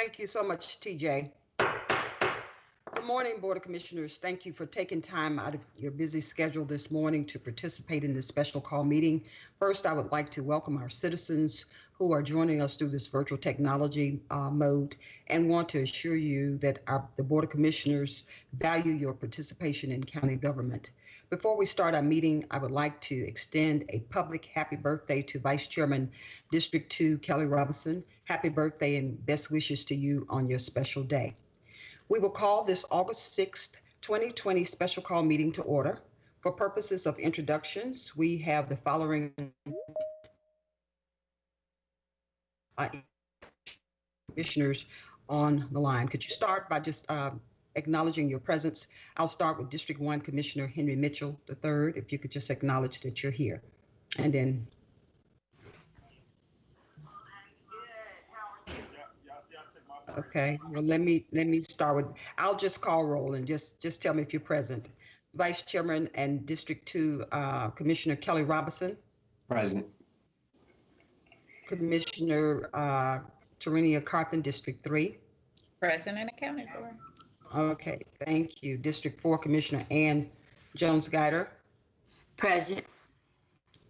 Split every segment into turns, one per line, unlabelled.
Thank you so much, TJ. Good morning, Board of Commissioners. Thank you for taking time out of your busy schedule this morning to participate in this special call meeting. First, I would like to welcome our citizens who are joining us through this virtual technology uh, mode and want to assure you that our, the Board of Commissioners value your participation in county government. Before we start our meeting, I would like to extend a public happy birthday to Vice Chairman District 2 Kelly Robinson. Happy birthday and best wishes to you on your special day. We will call this August 6th, 2020 special call meeting to order. For purposes of introductions, we have the following uh, commissioners on the line. Could you start by just uh, acknowledging your presence? I'll start with District 1 Commissioner Henry Mitchell III, if you could just acknowledge that you're here. And then Okay, well, let me, let me start with, I'll just call roll and just, just tell me if you're present. Vice Chairman and District Two, uh, Commissioner Kelly Robinson,
Present.
Commissioner, uh, Tarenia Carthen, District Three.
Present and accounted for.
Okay, thank you. District Four, Commissioner Ann Jones Guider.
Present.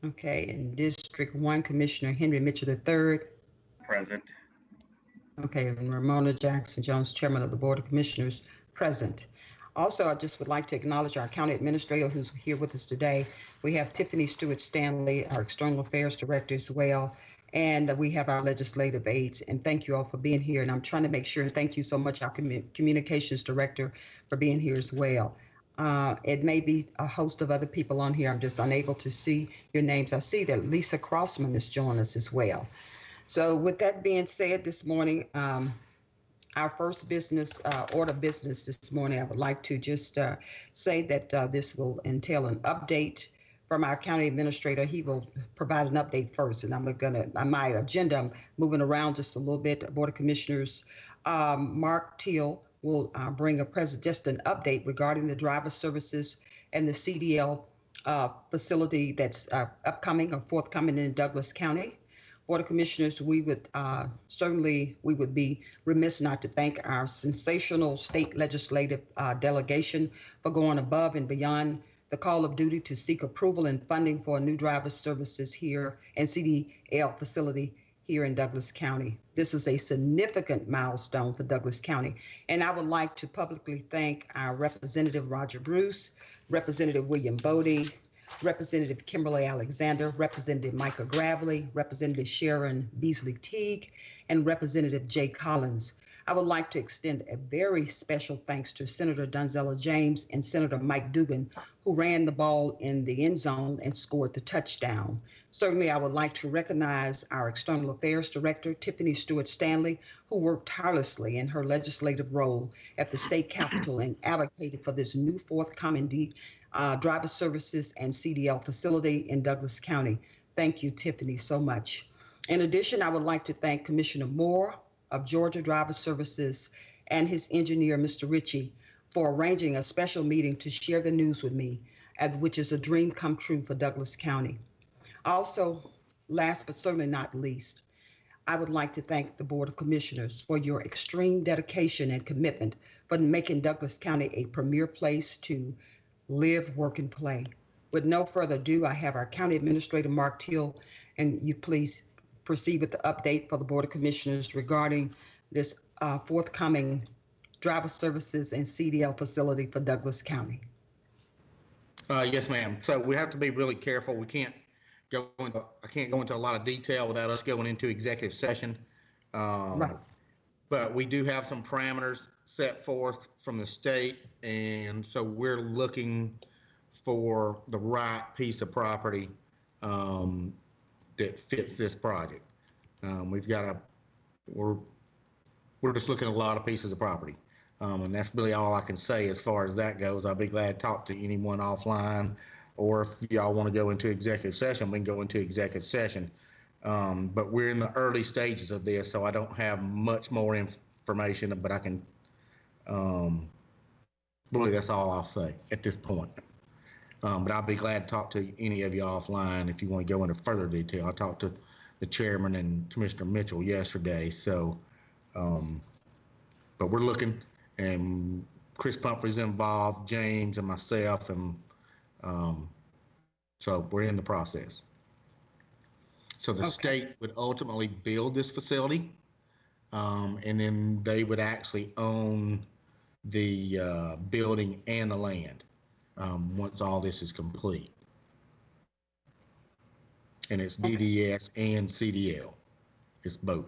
Okay, and District One, Commissioner Henry Mitchell III.
Present.
Okay, and Romona Jackson Jones, Chairman of the Board of Commissioners, present. Also, I just would like to acknowledge our county administrator who's here with us today. We have Tiffany Stewart Stanley, our External Affairs Director as well, and we have our legislative aides. And thank you all for being here. And I'm trying to make sure, and thank you so much, our commu- Communications Director, for being here as well. Uh, it may be a host of other people on here. I'm just unable to see your names. I see that Lisa Crossman is joining us as well. So with that being said, this morning, um, our first business, uh, order business this morning, I would like to just, uh, say that, uh, this will entail an update from our county administrator. He will provide an update first, and I'm gonna, on my agenda, I'm moving around just a little bit. Board of Commissioners, um, Mark Teal will, uh, bring a present, just an update regarding the driver services and the CDL, uh, facility that's, uh, upcoming or forthcoming in Douglas County. Board of Commissioners, we would uh, certainly, we would be remiss not to thank our sensational state legislative uh, delegation for going above and beyond the call of duty to seek approval and funding for new driver services here and CDL facility here in Douglas County. This is a significant milestone for Douglas County. And I would like to publicly thank our Representative Roger Bruce, Representative William Boddie, Representative Kimberly Alexander, Representative Michael Gravley, Representative Sharon Beasley Teague, and Representative Jay Collins. I would like to extend a very special thanks to Senator Donzella James and Senator Mike Dugan, who ran the ball in the end zone and scored the touchdown. Certainly, I would like to recognize our External Affairs Director, Tiffany Stewart Stanley, who worked tirelessly in her legislative role at the state capitol and advocated for this new forthcoming D, uh, driver services and CDL facility in Douglas County. Thank you, Tiffany, so much. In addition, I would like to thank Commissioner Moore of Georgia Driver Services and his engineer, Mr. Ritchie, for arranging a special meeting to share the news with me, which is a dream come true for Douglas County. Also, last but certainly not least, I would like to thank the Board of Commissioners for your extreme dedication and commitment for making Douglas County a premier place to live, work, and play. With no further ado, I have our County Administrator, Mark Teal, and you please proceed with the update for the Board of Commissioners regarding this uh, forthcoming driver services and CDL facility for Douglas County.
Uh, yes, ma'am. So we have to be really careful. We can't go into, I can't go into a lot of detail without us going into executive session. Um,
Right.
But we do have some parameters set forth from the state, and so we're looking for the right piece of property um, that fits this project. Um, We've got a, we're, we're just looking at a lot of pieces of property. Um, and that's really all I can say as far as that goes. I'll be glad to talk to anyone offline, or if y'all want to go into executive session, we can go into executive session. Um, but we're in the early stages of this, so I don't have much more information, but I can, um, really, that's all I'll say at this point. Um, but I'll be glad to talk to any of you offline if you want to go into further detail. I talked to the chairman and Commissioner Mitchell yesterday, so, um, but we're looking, and Chris Pumphrey's involved, James and myself, and um, so we're in the process. So the
Okay.
state would ultimately build this facility, um, and then they would actually own the uh, building and the land um, once all this is complete. And it's
Okay.
DDS and CDL. It's both.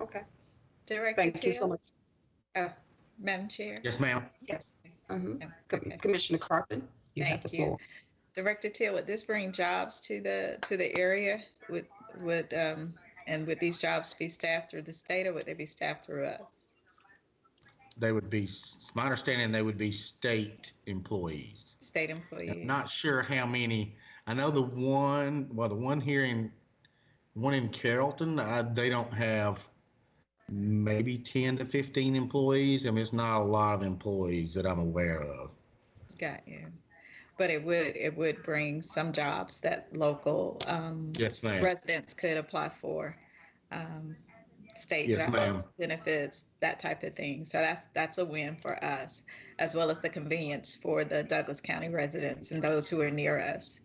Okay,
Director
thank you so
Teal?
much.
Oh, Madam Chair?
Yes, ma'am.
Yes. Mhm.
Yeah,
Com-
okay.
Commissioner Carpenter, you have
Thank
the
you.
floor.
Director Teal, would this bring jobs to the, to the area? Would, would, um, and would these jobs be staffed through the state or would they be staffed through us?
They would be, it's my understanding, they would be state employees.
State
I'm
employees?
not sure how many. I know the one, well, the one here in, one in Carrollton, I, they don't have maybe 10 to 15 employees. I mean, it's not a lot of employees that I'm aware of.
Got you. But it would, it would bring some jobs that local, um,
Yes, ma'am.
residents could apply for. Um, state
Yes,
jobs, benefits, that type of thing. So that's, that's a win for us, as well as the convenience for the Douglas County residents and those who are near us.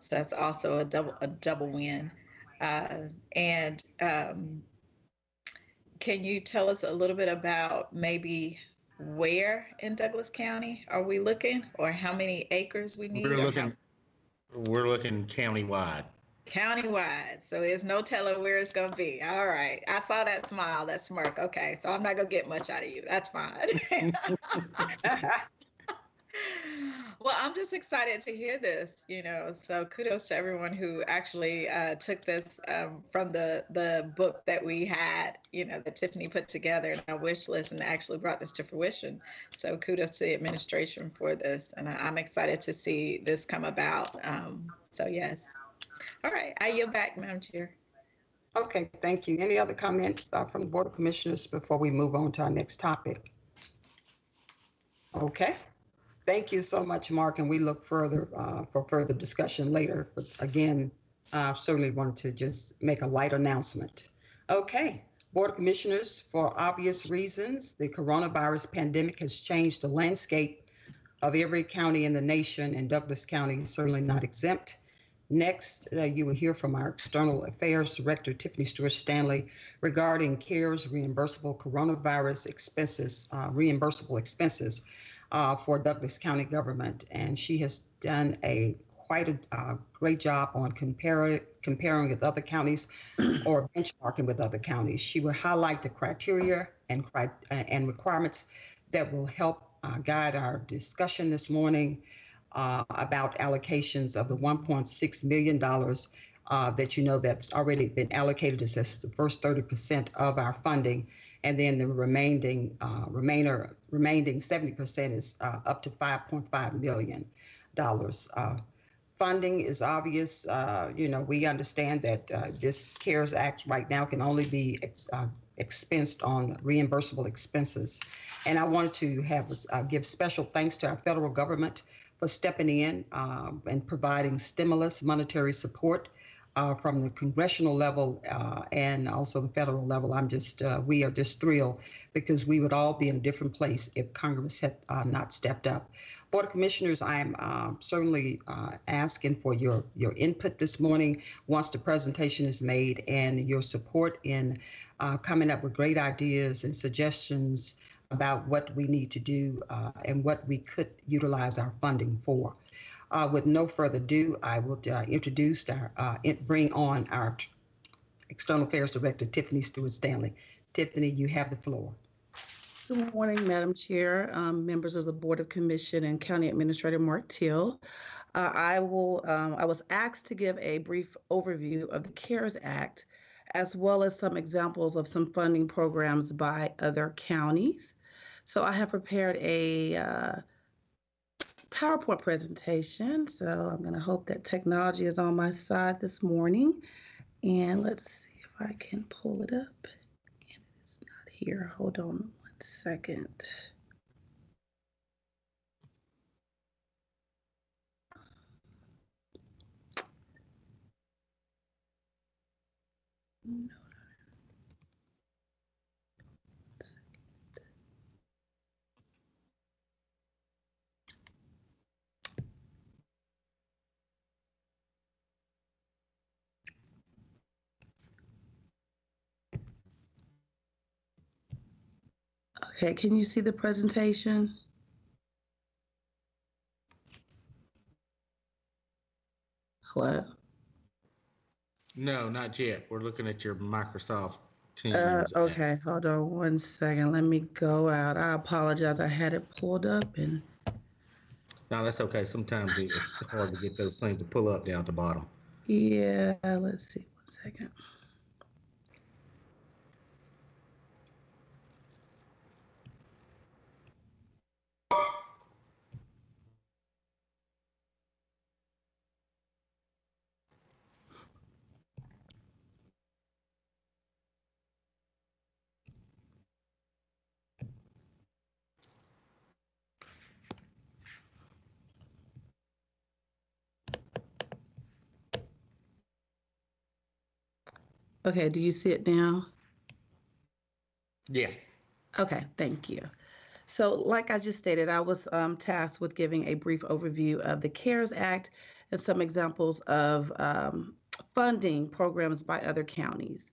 So that's also a double, a double win. Uh, and, um, can you tell us a little bit about maybe where in Douglas County are we looking? Or how many acres we need?
We're
or how-
looking, we're looking countywide.
Countywide, so there's no telling where it's gonna be. All right, I saw that smile, that smirk. Okay, so I'm not gonna get much out of you. That's fine. well, I'm just excited to hear this. You know, so kudos to everyone who actually uh, took this um, from the the book that we had. You know, that Tiffany put together in our wish list and actually brought this to fruition. So kudos to the administration for this, and I, I'm excited to see this come about. Um, so yes. All right, I yield back, Madam Chair.
Okay, thank you. Any other comments uh, from the Board of Commissioners before we move on to our next topic? Okay, thank you so much, Mark, and we look further uh, for further discussion later. But again, I certainly wanted to just make a light announcement. Okay, Board of Commissioners, for obvious reasons, the coronavirus pandemic has changed the landscape of every county in the nation, and Douglas County is certainly not exempt. Next, uh, you will hear from our External Affairs Director, Tiffany Stewart Stanley, regarding CARES reimbursable coronavirus expenses, uh, reimbursable expenses uh, for Douglas County government. And she has done a quite a uh, great job on compare, comparing with other counties or benchmarking with other counties. She will highlight the criteria and, cri- and requirements that will help uh, guide our discussion this morning uh, about allocations of the $1.6 million uh, that you know that's already been allocated as the first 30% of our funding. And then the remaining, uh, remainder, remaining 70% is uh, up to $5.5 million. Uh, funding is obvious. Uh, you know, we understand that this CARES Act right now can only be expensed on reimbursable expenses. And I wanted to have uh, give special thanks to our federal government for stepping in um, and providing stimulus monetary support uh, from the congressional level uh, and also the federal level. I'm just, uh, we are just thrilled because we would all be in a different place if Congress had uh, not stepped up. Board of Commissioners, I'm uh, certainly uh, asking for your, your input this morning once the presentation is made and your support in uh, coming up with great ideas and suggestions about what we need to do uh, and what we could utilize our funding for. Uh, with no further ado, I will uh, introduce our, uh, bring on our External Affairs Director, Tiffany Stewart Stanley. Tiffany, you have the floor.
Good morning, Madam Chair, um, members of the Board of Commission, and County Administrator Mark Teal. Uh, I will. Um, I was asked to give a brief overview of the CARES Act, as well as some examples of some funding programs by other counties. So I have prepared a uh, PowerPoint presentation. So I'm going to hope that technology is on my side this morning. And let's see if I can pull it up. And it's not here. Hold on one second. Okay, can you see the presentation? Hello?
No, not yet. We're looking at your Microsoft Teams.
Uh,
app.
okay, hold on one second. Let me go out. I apologize. I had it pulled up and
No, that's okay. Sometimes it's hard to get those things to pull up down at the bottom.
yeah, let's see. One second. Okay, do you see it now?
Yes.
Okay, thank you. So, like I just stated, I was um, tasked with giving a brief overview of the CARES Act and some examples of um, funding programs by other counties.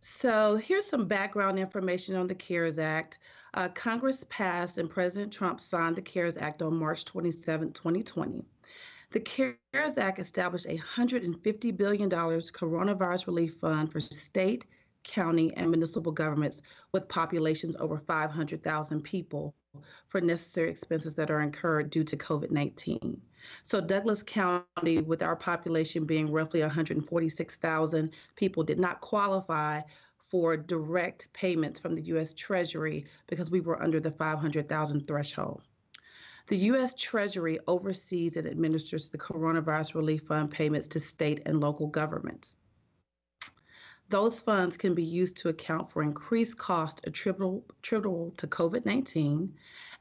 So, here's some background information on the CARES Act. Uh, Congress passed and President Trump signed the CARES Act on March 27, 2020. The CARES Act established a $150 billion coronavirus relief fund for state, county, and municipal governments with populations over 500,000 people for necessary expenses that are incurred due to COVID 19. So, Douglas County, with our population being roughly 146,000 people, did not qualify for direct payments from the U.S. Treasury because we were under the 500,000 threshold. The U.S. Treasury oversees and administers the Coronavirus Relief Fund payments to state and local governments. Those funds can be used to account for increased costs attributable, attributable to COVID 19,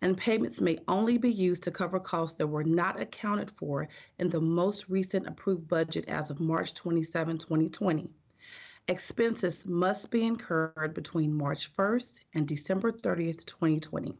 and payments may only be used to cover costs that were not accounted for in the most recent approved budget as of March 27, 2020. Expenses must be incurred between March 1st and December 30th, 2020.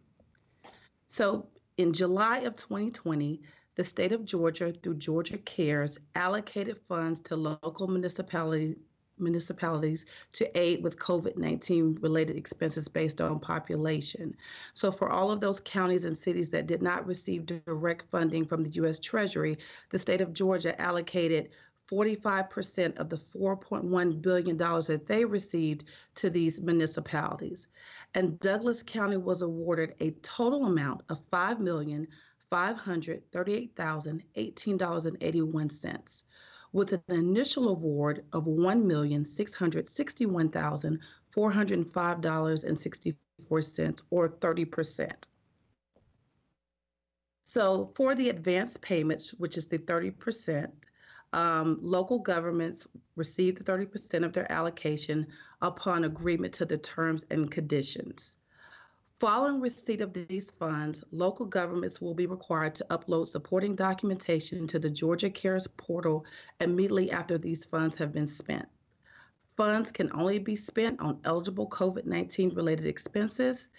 So, in July of 2020, the state of Georgia, through Georgia Cares, allocated funds to local municipality, municipalities to aid with COVID 19 related expenses based on population. So, for all of those counties and cities that did not receive direct funding from the U.S. Treasury, the state of Georgia allocated 45% of the $4.1 billion that they received to these municipalities. And Douglas County was awarded a total amount of $5,538,018.81, with an initial award of $1,661,405.64, or 30%. So, for the advance payments, which is the 30%, um, local governments receive the 30% of their allocation upon agreement to the terms and conditions. Following receipt of these funds, local governments will be required to upload supporting documentation to the Georgia Cares portal immediately after these funds have been spent. Funds can only be spent on eligible COVID 19 related expenses,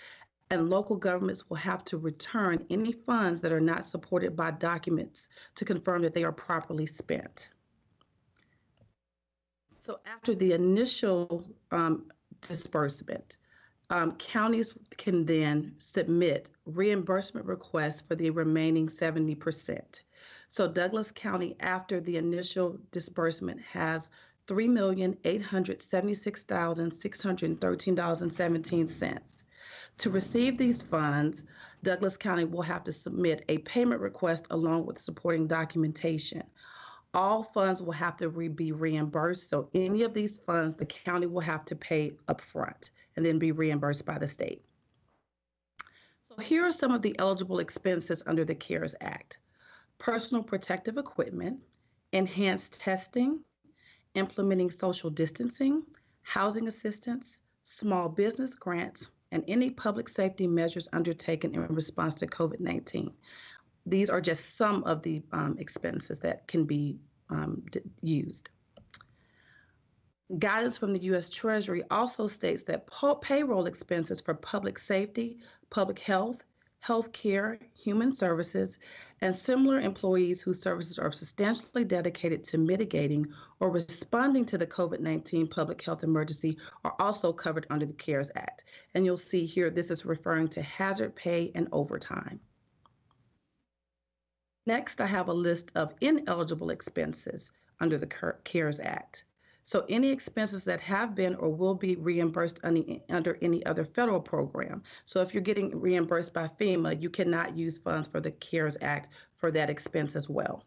and local governments will have to return any funds that are not supported by documents to confirm that they are properly spent. So, after the initial um, disbursement, um, counties can then submit reimbursement requests for the remaining 70%. So, Douglas County, after the initial disbursement, has $3,876,613.17. To receive these funds, Douglas County will have to submit a payment request along with supporting documentation. All funds will have to re- be reimbursed. So, any of these funds, the county will have to pay upfront and then be reimbursed by the state. So, here are some of the eligible expenses under the CARES Act personal protective equipment, enhanced testing, implementing social distancing, housing assistance, small business grants, and any public safety measures undertaken in response to COVID 19. These are just some of the um, expenses that can be um, used. Guidance from the U.S. Treasury also states that payroll expenses for public safety, public health, healthcare, human services, and similar employees whose services are substantially dedicated to mitigating or responding to the COVID 19 public health emergency are also covered under the CARES Act. And you'll see here this is referring to hazard pay and overtime. Next, I have a list of ineligible expenses under the CARES Act. So any expenses that have been or will be reimbursed under any other federal program. So if you're getting reimbursed by FEMA, you cannot use funds for the CARES Act for that expense as well.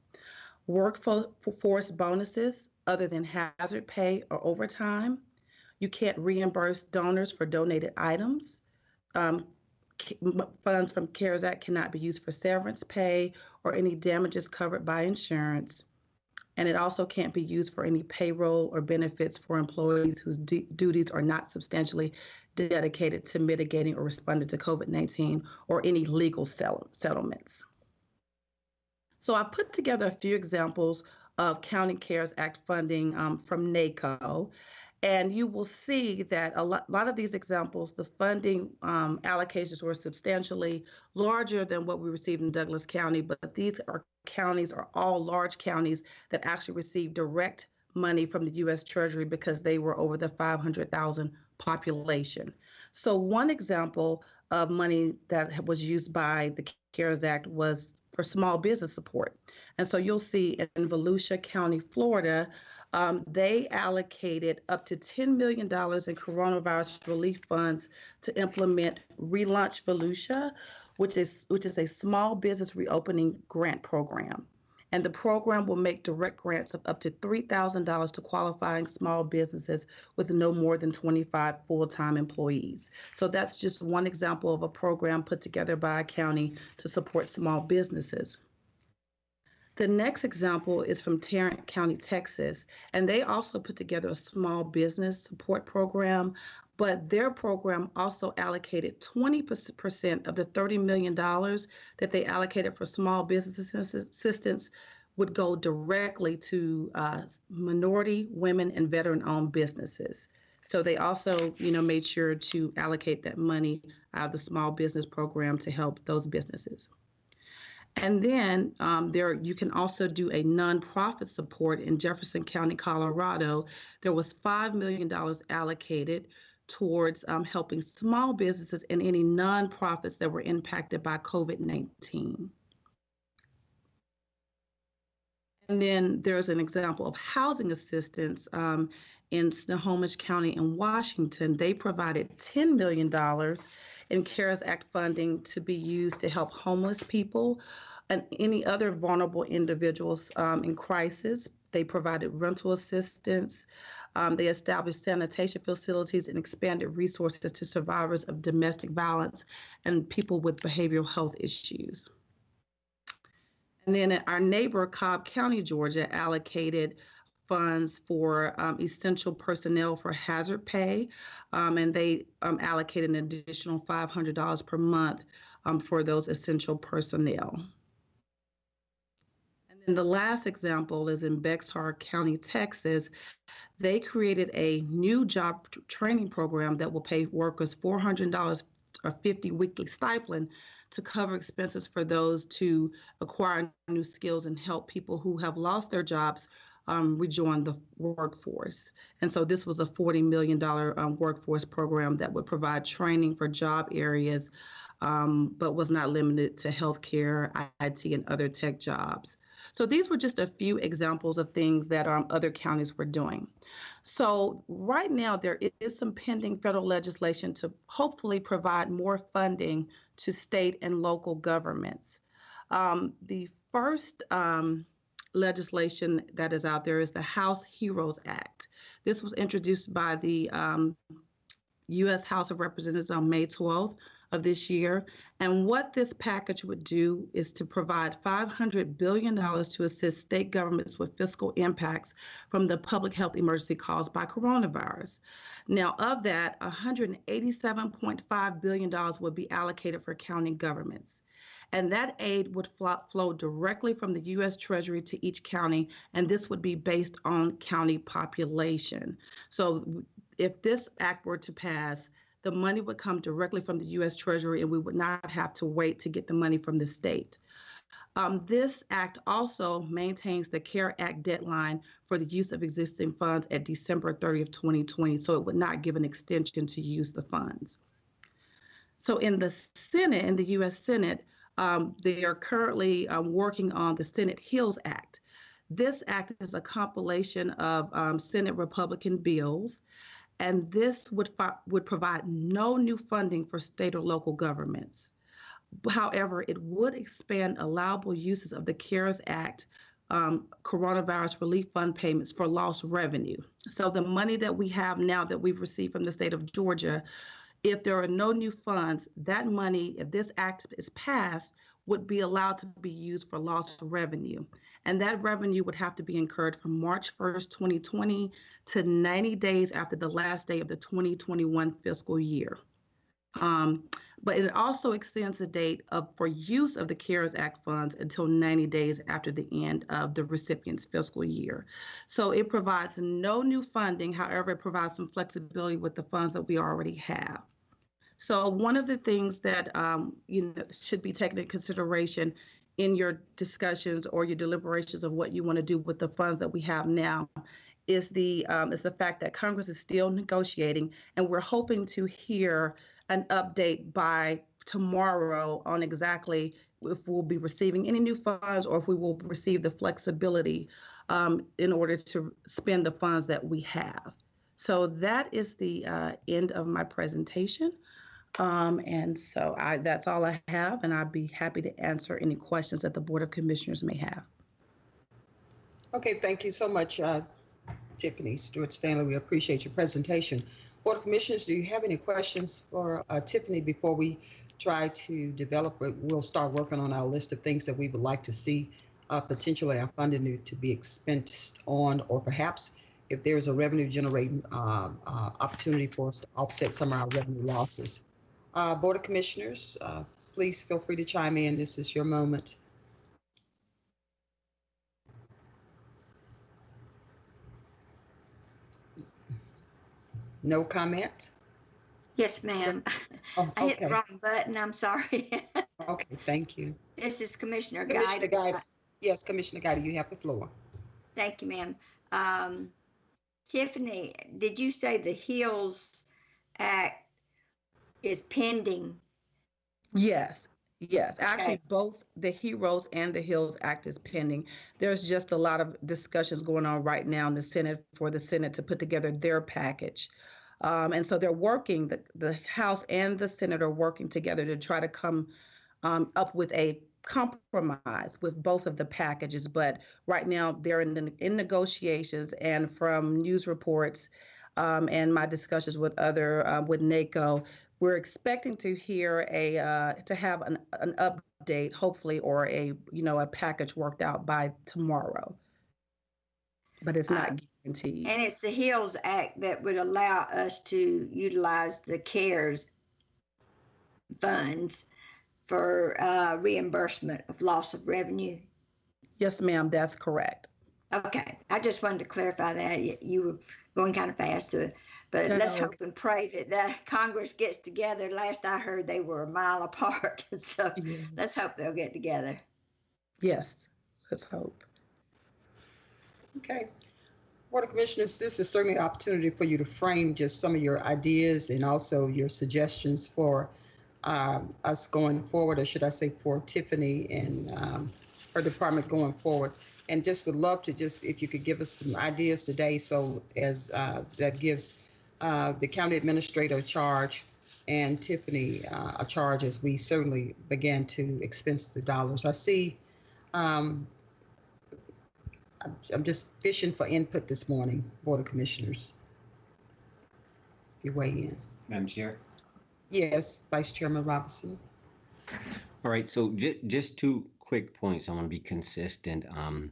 Workforce bonuses other than hazard pay or overtime. You can't reimburse donors for donated items. Um, funds from CARES Act cannot be used for severance pay or any damages covered by insurance and it also can't be used for any payroll or benefits for employees whose duties are not substantially dedicated to mitigating or responding to COVID 19 or any legal sell- settlements. So I put together a few examples of County CARES Act funding um, from NACO. And you will see that a lot, lot of these examples, the funding um, allocations were substantially larger than what we received in Douglas County, but these are counties are all large counties that actually received direct money from the U.S. Treasury because they were over the 500,000 population. So one example of money that was used by the CARES Act was for small business support. And so you'll see in Volusia County, Florida, um, they allocated up to $10 million in coronavirus relief funds to implement Relaunch Volusia, which is which is a small business reopening grant program. And the program will make direct grants of up to $3,000 to qualifying small businesses with no more than 25 full time employees. So that's just one example of a program put together by a county to support small businesses. The next example is from Tarrant County, Texas, and they also put together a small business support program but their program also allocated 20% of the $30 million that they allocated for small business assistance would go directly to uh, minority, women, and veteran-owned businesses. So they also, you know, made sure to allocate that money out of the small business program to help those businesses. And then um, there, you can also do a nonprofit support in Jefferson County, Colorado. There was $5 million allocated towards um, helping small businesses and any nonprofits that were impacted by COVID 19. And then there's an example of housing assistance um, in Snohomish County in Washington. They provided $10 million in CARES Act funding to be used to help homeless people and any other vulnerable individuals um, in crisis. They provided rental assistance, um, they established sanitation facilities and expanded resources to survivors of domestic violence and people with behavioral health issues. And then our neighbor, Cobb County, Georgia, allocated funds for um, essential personnel for hazard pay, um, and they um, allocated an additional $500 per month um, for those essential personnel. And then the last example is in Bexar County, Texas. They created a new job training program that will pay workers $400 or 50 weekly stipend to cover expenses for those to acquire new skills and help people who have lost their jobs um, rejoin the workforce. And so this was a $40 million um, workforce program that would provide training for job areas, um, but was not limited to healthcare, IT, and other tech jobs. So these were just a few examples of things that um, other counties were doing. So right now there is some pending federal legislation to hopefully provide more funding to state and local governments. Um, the first um, legislation that is out there is the House Heroes Act. This was introduced by the U.S. Um, House of Representatives on May 12th of this year. And what this package would do is to provide $500 billion to assist state governments with fiscal impacts from the public health emergency caused by coronavirus. Now, of that, $187.5 billion would be allocated for county governments. And that aid would flow directly from the U.S. Treasury to each county, and this would be based on county population. So, if this act were to pass, the money would come directly from the U.S. Treasury and we would not have to wait to get the money from the state. Um, this act also maintains the CARE Act deadline for the use of existing funds at December 30th, 2020, so it would not give an extension to use the funds. So in the Senate, in the U.S. Senate, um, they are currently um, working on the Senate HEALS Act. This act is a compilation of um, Senate Republican bills, and this would would provide no new funding for state or local governments. However, it would expand allowable uses of the CARES Act um, coronavirus relief fund payments for lost revenue. So the money that we have now that we've received from the state of Georgia if there are no new funds, that money, if this act is passed, would be allowed to be used for lost revenue. And that revenue would have to be incurred from March 1st, 2020 to 90 days after the last day of the 2021 fiscal year. Um, but it also extends the date of, for use of the CARES Act funds until 90 days after the end of the recipient's fiscal year. So it provides no new funding, however, it provides some flexibility with the funds that we already have. So one of the things that um, you know should be taken into consideration in your discussions or your deliberations of what you want to do with the funds that we have now is the um, is the fact that Congress is still negotiating, and we're hoping to hear an update by tomorrow on exactly if we'll be receiving any new funds or if we will receive the flexibility um, in order to spend the funds that we have. So that is the uh, end of my presentation. Um, and so I, that's all I have, and I'd be happy to answer any questions that the Board of Commissioners may have.
Okay, thank you so much, uh, Tiffany Stewart Stanley. We appreciate your presentation. Board of Commissioners, do you have any questions for uh, Tiffany before we try to develop? We'll start working on our list of things that we would like to see uh, potentially our funding to be expensed on, or perhaps if there's a revenue generating uh, uh, opportunity for us to offset some of our revenue losses. Uh, Board of Commissioners, uh, please feel free to chime in. This is your moment. No comment?
Yes, ma'am.
Oh,
I hit the
okay.
wrong button. I'm sorry.
Okay, thank you.
This is Commissioner
Commissioner
Guide.
Guide. Yes, Commissioner Guider, you have the floor.
Thank you, ma'am. Um, Tiffany, did you say the HEALS Act is pending?
Yes, yes. Actually,
Okay.
both the Heroes and the HEALS Act is pending. There's just a lot of discussions going on right now in the Senate for the Senate to put together their package. Um, and so they're working, the, the House and the Senate are working together to try to come um, up with a compromise with both of the packages. But right now, they're in, the, in negotiations, and from news reports um, and my discussions with other, uh, with NACO, we're expecting to hear a uh, to have an, an update hopefully or a you know a package worked out by tomorrow but it's not
Uh,
guaranteed
And it's the HEALS Act that would allow us to utilize the CARES funds for uh, reimbursement of loss of revenue.
yes ma'am that's correct
Okay, I just wanted to clarify that. You- were going kind of fast, uh, but let's hope and pray that the Congress gets together. Last I heard, they were a mile apart. So
Yeah.
let's hope they'll get together.
yes let's hope
Okay. Board of Commissioners, this is certainly an opportunity for you to frame just some of your ideas and also your suggestions for um, us going forward, or should I say for Tiffany and um, her department going forward. And just would love to just, if you could give us some ideas today, so as, uh, that gives uh, the county administrator charge and Tiffany uh, a charge as we certainly began to expense the dollars. I see um, I'm, I'm just fishing for input this morning, Board of Commissioners. You weigh in.
Madam Chair.
Yes, Vice Chairman Robinson.
All right, so ju- just two quick points. I want to be consistent. Um,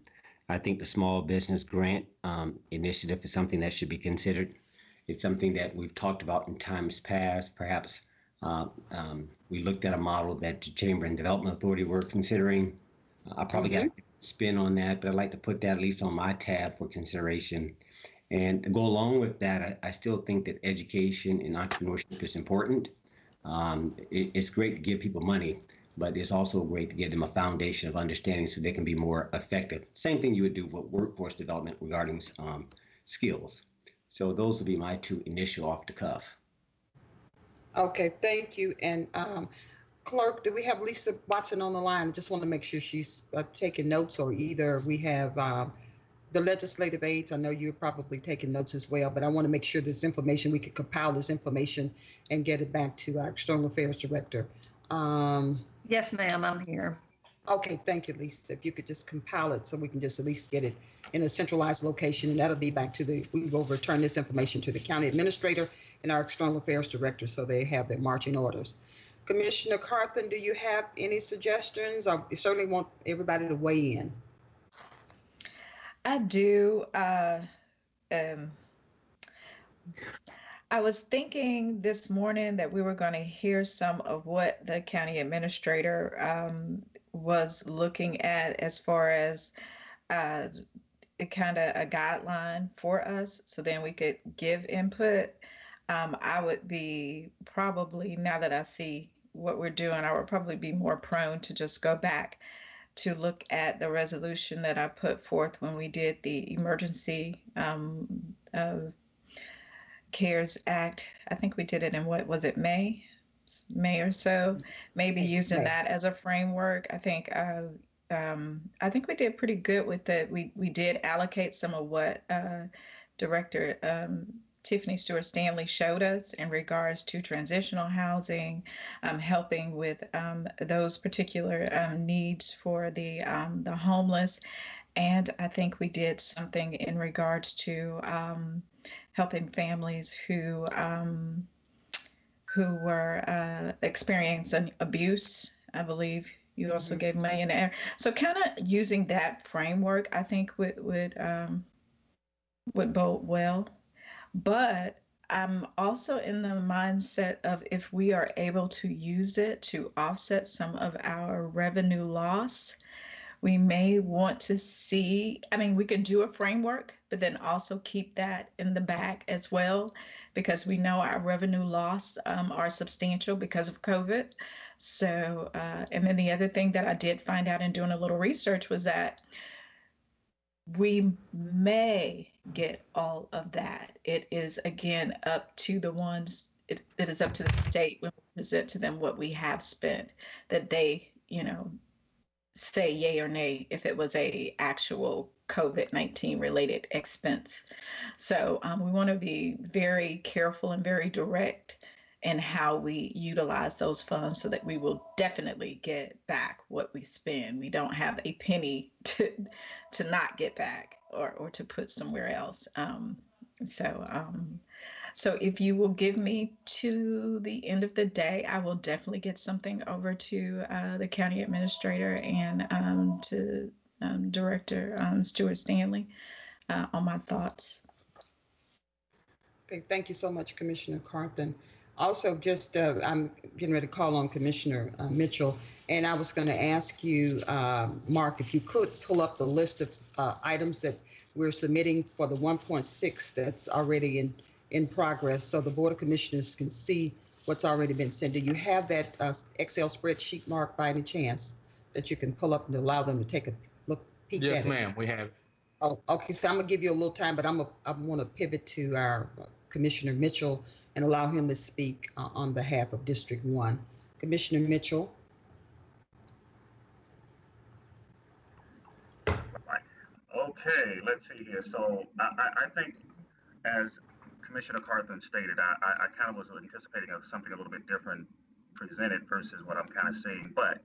I think the small business grant um, initiative is something that should be considered. It's something that we've talked about in times past. Perhaps uh, um, we looked at a model that the Chamber and Development Authority were considering. I probably got a spin on that, but I'd like to put that at least on my tab for consideration. And go along with that, I, I still think that education and entrepreneurship is important. Um, it, it's great to give people money, but it's also great to give them a foundation of understanding so they can be more effective. Same thing you would do with workforce development regarding um, skills. So those would be my two initial off the cuff.
Okay, thank you. And um, clerk, do we have Lisa Watson on the line? I just want to make sure she's uh, taking notes or either we have um, the legislative aides. I know you're probably taking notes as well, but I want to make sure this information, we can compile this information and get it back to our external affairs director. Um,
Yes, ma'am, I'm here.
Okay, thank you, Lisa. If you could just compile it so we can just at least get it in a centralized location, and that'll be back to the, we will return this information to the county administrator and our external affairs director so they have their marching orders. Commissioner Carthen, do you have any suggestions? I certainly want everybody to weigh in.
I do. Uh, um, I was thinking this morning that we were going to hear some of what the county administrator um, was looking at as far as uh, kind of a guideline for us, so then we could give input. Um, I would be probably, now that I see what we're doing, I would probably be more prone to just go back to look at the resolution that I put forth when we did the emergency um, uh, CARES Act. I think we did it in what was it May, May or so. Maybe using
May.
that as a framework. I think uh, um, I think we did pretty good with it. We we did allocate some of what uh, Director um, Tiffany Stewart Stanley showed us in regards to transitional housing, um, helping with um, those particular um, needs for the um, the homeless, and I think we did something in regards to um, helping families who um, who were uh, experiencing abuse. I believe you also
Mhm.
gave millionaire. So kind of using that framework, I think would would um, would bode well. But I'm also in the mindset of if we are able to use it to offset some of our revenue loss, we may want to see. I mean, we can do a framework, but then also keep that in the back as well, because we know our revenue loss um, are substantial because of COVID. So, uh, and then the other thing that I did find out in doing a little research was that we may get all of that. It is again up to the ones, it, it is up to the state when we present to them what we have spent, that they, you know, say yay or nay if it was a actual COVID-19 related expense. So um, we want to be very careful and very direct in how we utilize those funds so that we will definitely get back what we spend. We don't have a penny to to not get back or, or to put somewhere else. Um, so um, so if you will give me to the end of the day, I will definitely get something over to uh, the county administrator and um, to um, Director um, Stewart Stanley uh, on my thoughts.
Okay, thank you so much, Commissioner Carthen. Also, just, uh, I'm getting ready to call on Commissioner uh, Mitchell, and I was going to ask you, uh, Mark, if you could pull up the list of uh, items that we're submitting for the 1.6 that's already in, in progress, so the Board of Commissioners can see what's already been sent. Do you have that uh, Excel spreadsheet, Mark, by any chance, that you can pull up and allow them to take a peek at it?
Yes, ma'am, we have.
Oh, okay, so I'm gonna give you a little time, but I'm, a- I want to pivot to our Commissioner Mitchell and allow him to speak uh, on behalf of District One. Commissioner Mitchell?
Okay, let's see here. So I, I, I think, as Commissioner Carthen stated, I, I, I kind of was anticipating of something a little bit different presented versus what I'm kind of seeing. But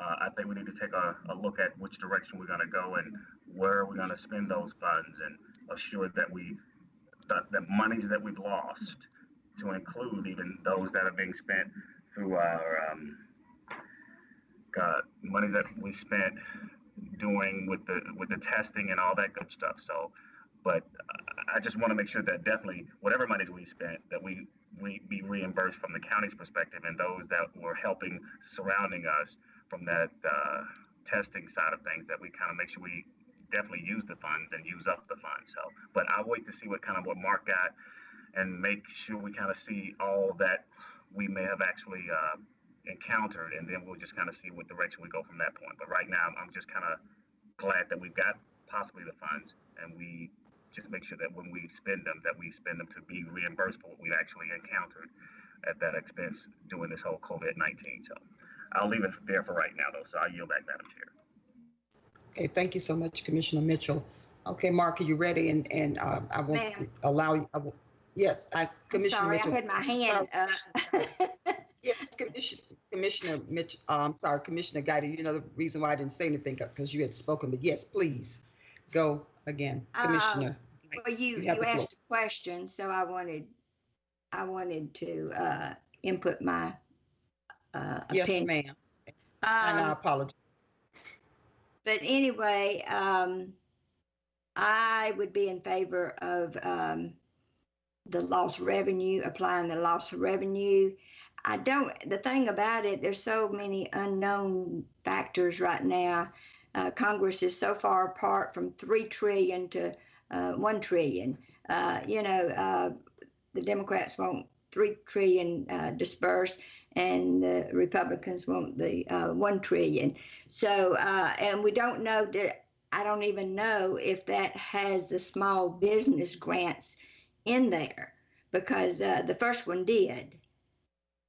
uh, I think we need to take a, a look at which direction we're going to go and where we're going to spend those funds and assure that we, that the monies that we've lost to include even those that are being spent through our, um, money that we spent doing with the with the testing and all that good stuff. So, but I just want to make sure that definitely whatever monies we spent, that we we be reimbursed from the county's perspective and those that were helping surrounding us from that uh, testing side of things. That we kind of make sure we definitely use the funds and use up the funds. So, but I'll wait to see what kind of what Mark got and make sure we kind of see all that we may have actually uh, encountered, and then we'll just kind of see what direction we go from that point. But right now, I'm just kind of glad that we've got possibly the funds, and we just make sure that when we spend them, that we spend them to be reimbursed for what we've actually encountered at that expense during this whole COVID-19. So I'll leave it there for right now, though. So I yield back, Madam Chair.
Okay, thank you so much, Commissioner Mitchell. Okay, Mark, are you ready? And, and uh, I will
Ma'am.
allow you, I will, yes, I,
I'm
Commissioner
sorry, I
Mitchell.
had my hand up.
Yes, Commissioner, Commissioner Mitch, um, sorry, Commissioner Guider, you know the reason why I didn't say anything, because you had spoken, but yes, please, go again,
Uh,
Commissioner.
Well, you,
You
you asked a question, so I wanted, I wanted to, uh, input my, uh,
Yes,
opinion.
ma'am, and I
Um,
apologize.
but anyway, um, I would be in favor of, um, the lost revenue, applying the loss of revenue. I don't, the thing about it, there's so many unknown factors right now. Uh, Congress is so far apart from three trillion to, uh, one trillion. Uh, you know, uh, the Democrats want three trillion, uh, dispersed and the Republicans want the, uh, one trillion. So, uh, and we don't know that, I don't even know if that has the small business grants in there because uh, the first one did.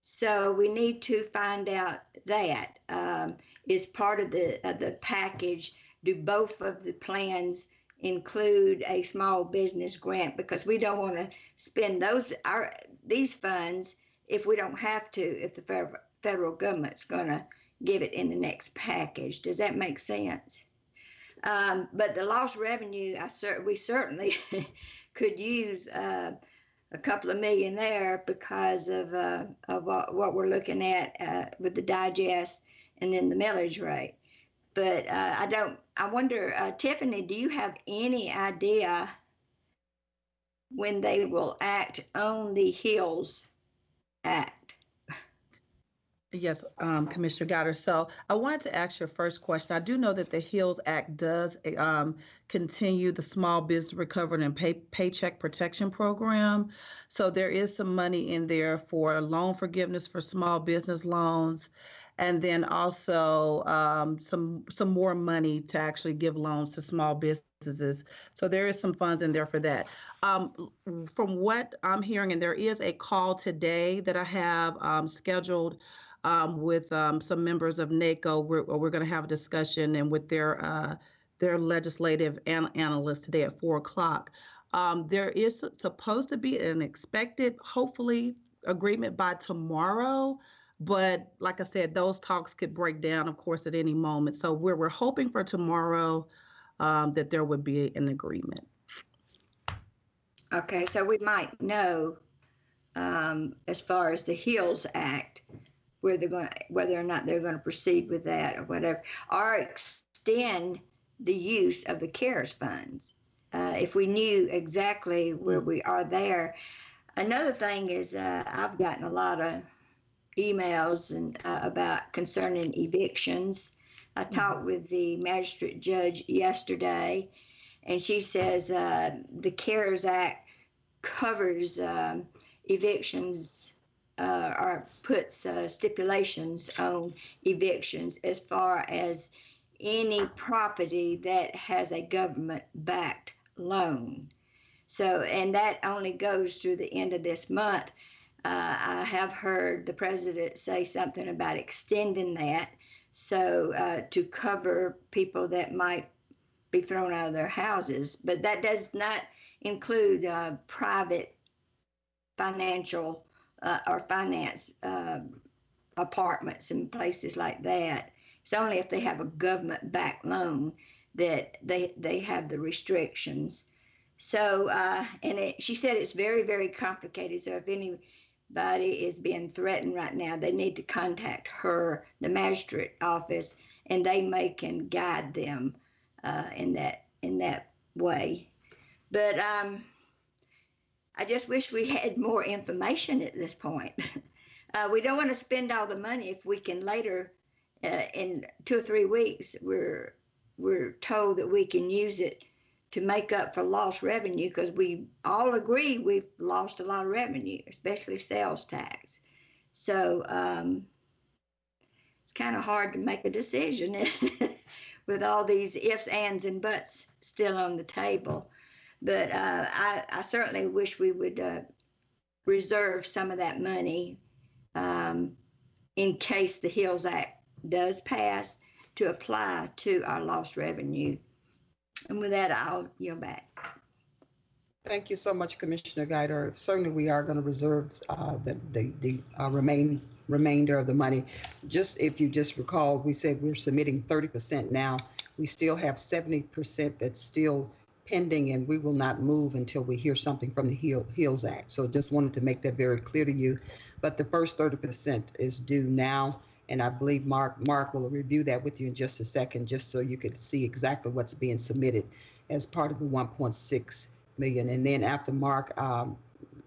So we need to find out that um, is part of the of the package. Do both of the plans include a small business grant? Because we don't want to spend those our these funds if we don't have to. If the federal government's going to give it in the next package, does that make sense? Um, but the lost revenue, I cer- we certainly could use uh, a couple of million there because of uh, of what, what we're looking at uh, with the digest and then the millage rate. But uh, I don't. I wonder, uh, Tiffany, do you have any idea when they will act on the HEALS Act?
Yes, um, Commissioner Guider. So I wanted to ask your first question. I do know that the HEALS Act does um, continue the Small Business Recovery and Pay- Paycheck Protection Program. So there is some money in there for loan forgiveness for small business loans, and then also um, some some more money to actually give loans to small businesses. So there is some funds in there for that. Um, from what I'm hearing, and there is a call today that I have um, scheduled um, with um, some members of NACO. We're, we're going to have a discussion and with their uh, their legislative an- analyst today at four o'clock. Um, there is supposed to be an expected, hopefully, agreement by tomorrow. But like I said, those talks could break down, of course, at any moment. So we're we're hoping for tomorrow um, that there would be an agreement.
Okay, so we might know um, as far as the HEALS Act, where they're going, whether or not they're going to proceed with that or whatever, or extend the use of the CARES funds. Uh, if we knew exactly where we are there. Another thing is, uh, I've gotten a lot of emails and uh, about concerning evictions. I talked with the magistrate judge yesterday, and she says uh, the CARES Act covers um, evictions uh, or puts uh, stipulations on evictions as far as any property that has a government backed loan. So, and that only goes through the end of this month. Uh, I have heard the president say something about extending that so uh, to cover people that might be thrown out of their houses, but that does not include uh, private financial uh, or finance uh, apartments and places like that. It's only if they have a government-backed loan that they they have the restrictions. So, uh, and it, she said it's very very complicated. So if anybody is being threatened right now, they need to contact her, the magistrate office, and they may can guide them uh, in that in that way. But um, I just wish we had more information at this point. Uh, we don't want to spend all the money if we can later, uh, in two or three weeks, we're we're told that we can use it to make up for lost revenue because we all agree we've lost a lot of revenue, especially sales tax. So um, it's kind of hard to make a decision with all these ifs, ands, and buts still on the table. But uh, I, I certainly wish we would uh, reserve some of that money um, in case the HEALS Act does pass to apply to our lost revenue. And with that, I'll yield back.
Thank you so much, Commissioner Guider. Certainly, we are going to reserve uh, the, the, the uh, remain, remainder of the money. Just, if you just recall, we said we're submitting 30% now. We still have 70% that's still pending, and we will not move until we hear something from the Heal- HEALS Act. So just wanted to make that very clear to you. But the first 30% is due now, and I believe Mark, Mark will review that with you in just a second, just so you could see exactly what's being submitted as part of the 1.6 million. And then after Mark, um,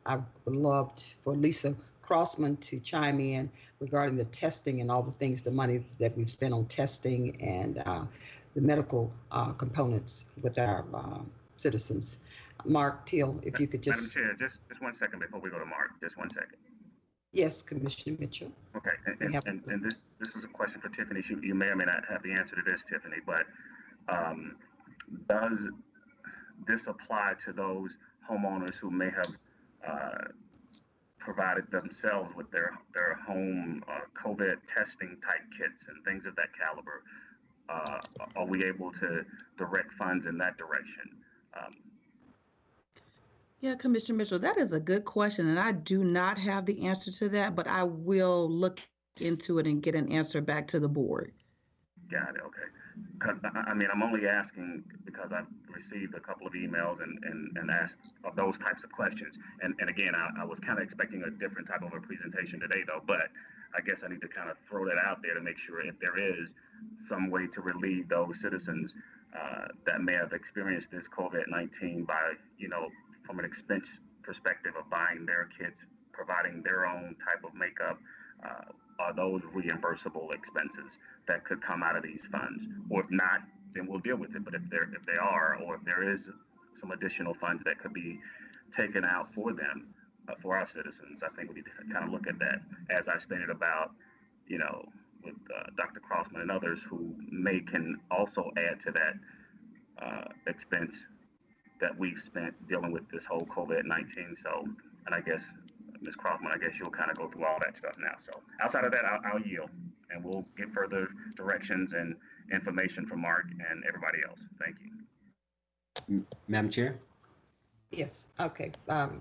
I would love for Lisa Crossman to chime in regarding the testing and all the things, the money that we've spent on testing and uh, the medical uh, components with our uh, citizens. Mark Teal, if you could
Madam
just,
Chair, just, just one second before we go to Mark, just one second.
Yes, Commissioner Mitchell.
Okay, and, and, and, and this, this is a question for Tiffany. She, you may or may not have the answer to this, Tiffany, but, um, does this apply to those homeowners who may have, uh, provided themselves with their, their home, uh, COVID testing type kits and things of that caliber? Uh, are we able to direct funds in that direction? Um,
Yeah, Commissioner Mitchell, that is a good question, and I do not have the answer to that, but I will look into it and get an answer back to the board.
Got it, okay. I, mean, I'm only asking because I've received a couple of emails and, and, and asked those types of questions. And, and again, I, I was kind of expecting a different type of a presentation today though, but I guess I need to kind of throw that out there to make sure if there is some way to relieve those citizens uh, that may have experienced this COVID-19 by, you know, from an expense perspective of buying their kits, providing their own type of makeup, uh, are those reimbursable expenses that could come out of these funds? Or if not, then we'll deal with it. But if there, if they are, or if there is some additional funds that could be taken out for them, uh, for our citizens, I think we need to kind of look at that. As I stated about, you know, with uh, Dr. Crossman and others who may can also add to that uh, expense that we've spent dealing with this whole COVID-19. So, and I guess Ms. Crossman, I guess you'll kind of go through all that stuff now. So outside of that, I'll, I'll yield and we'll get further directions and information from Mark and everybody else. Thank you.
Madam Chair?
Yes, okay. Um,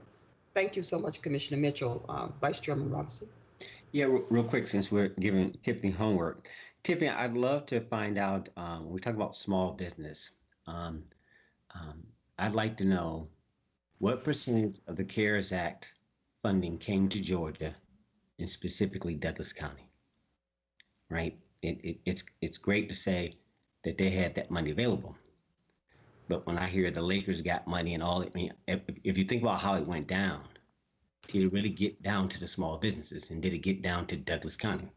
Thank you so much, Commissioner Mitchell. Uh, Vice Chairman Robinson.
Yeah, re- real quick, since we're giving Tiffany homework. Tiffany, I'd love to find out, um, when we talk about small business, um, um, I'd like to know what percentage of the CARES Act funding came to Georgia and specifically Douglas County? Right? It, it, it's, it's great to say that they had that money available. But when I hear the Lakers got money and all, I mean, if, if you think about how it went down, did it really get down to the small businesses and did it get down to Douglas County?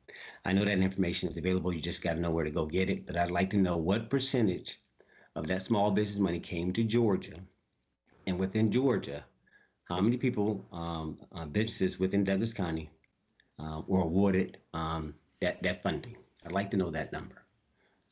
I know that information is available. You just got to know where to go get it. But I'd like to know what percentage of that small business money came to Georgia, and within Georgia, how many people, um, uh, businesses within Douglas County, uh, were awarded um, that that funding? I'd like to know that number.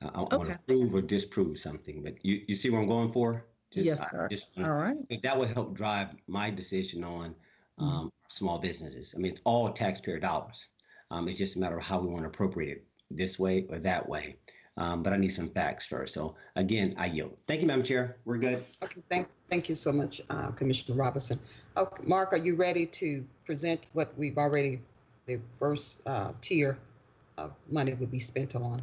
Uh, I want
Okay.
to prove or disprove something, but you, you see where I'm going for? Just-
Yes, sir.
wanna-
All right.
that would help drive my decision on
Mm-hmm.
um, small businesses. I mean, it's all taxpayer dollars. Um, it's just a matter of how we want to appropriate it this way or that way. Um, but I need some facts first. So again, I yield. Thank you, Madam Chair. We're good.
Okay, thank, thank you so much, uh, Commissioner Robinson. Okay, Mark, are you ready to present what we've already, the first uh, tier of money would be spent on?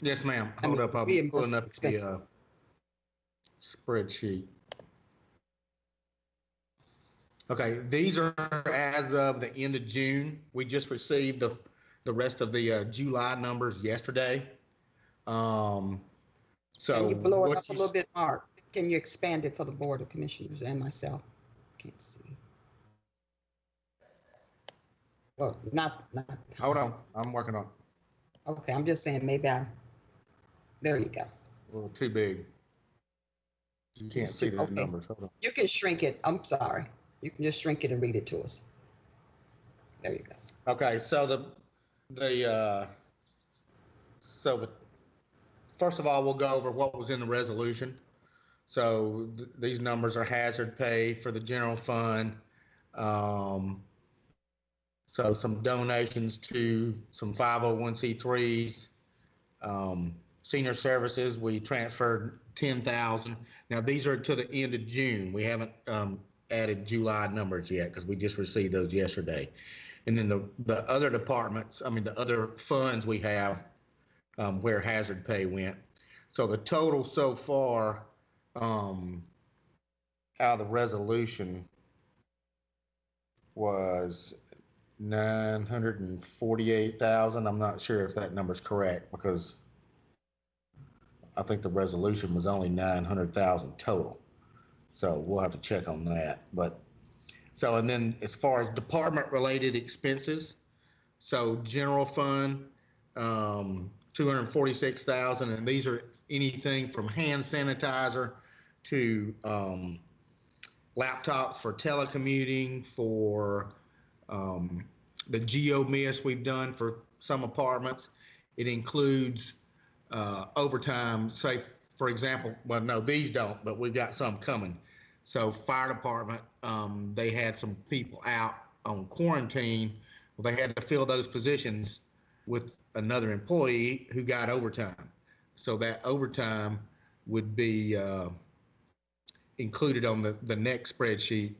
Yes, ma'am.
I
Hold
mean,
up, I'm
reimbursement
pulling up the
expenses.
uh, spreadsheet. Okay, these are as of the end of June. We just received the, the rest of the uh, July numbers yesterday. Um, So.
Can you blow it up a little bit, Mark? Can you expand it for the Board of Commissioners and myself? Can't see. Well, not, not.
Hold on, I'm working on. it.
Okay, I'm just saying, maybe I, there you go.
A little too big. You can't
It's
see
too-
the
okay.
numbers. Hold on.
You can shrink it. I'm sorry. You can just shrink it and read it to us. There you go.
Okay, so the, the, uh, so the, first of all, we'll go over what was in the resolution. So th- these numbers are hazard pay for the general fund. Um, so some donations to some 501c3s. Um, senior services, we transferred 10,000. Now, these are to the end of June. We haven't, um, added July numbers yet because we just received those yesterday. And then the, the other departments, I mean, the other funds we have, um, where hazard pay went. So the total so far, um, out of the resolution was nine hundred and forty-eight thousand. I'm not sure if that number's correct because I think the resolution was only nine hundred thousand total. So we'll have to check on that, but so, and then as far as department-related expenses, so general fund, um, two hundred and forty-six thousand, and these are anything from hand sanitizer to, um, laptops for telecommuting, for, um, the geo miss we've done for some apartments. It includes, uh, overtime, say, for example, well, no, these don't, but we've got some coming. So fire department, um, they had some people out on quarantine. Well, they had to fill those positions with another employee who got overtime. So that overtime would be, uh, included on the, the next spreadsheet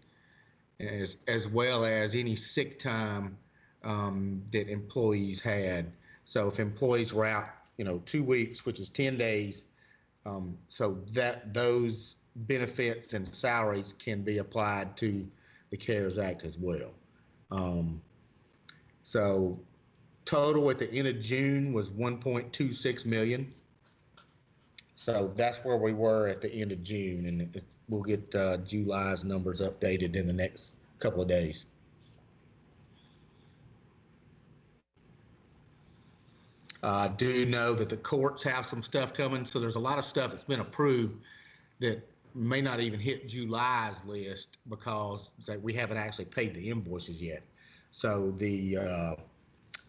as, as well as any sick time, um, that employees had. So if employees were out, you know, two weeks, which is 10 days, um, so that, those benefits and salaries can be applied to the CARES Act as well. Um, so total at the end of June was 1.26 million. So that's where we were at the end of June, and it- we'll get uh, July's numbers updated in the next couple of days. I do know that the courts have some stuff coming, so there's a lot of stuff that's been approved that may not even hit July's list because we haven't actually paid the invoices yet. So the, uh,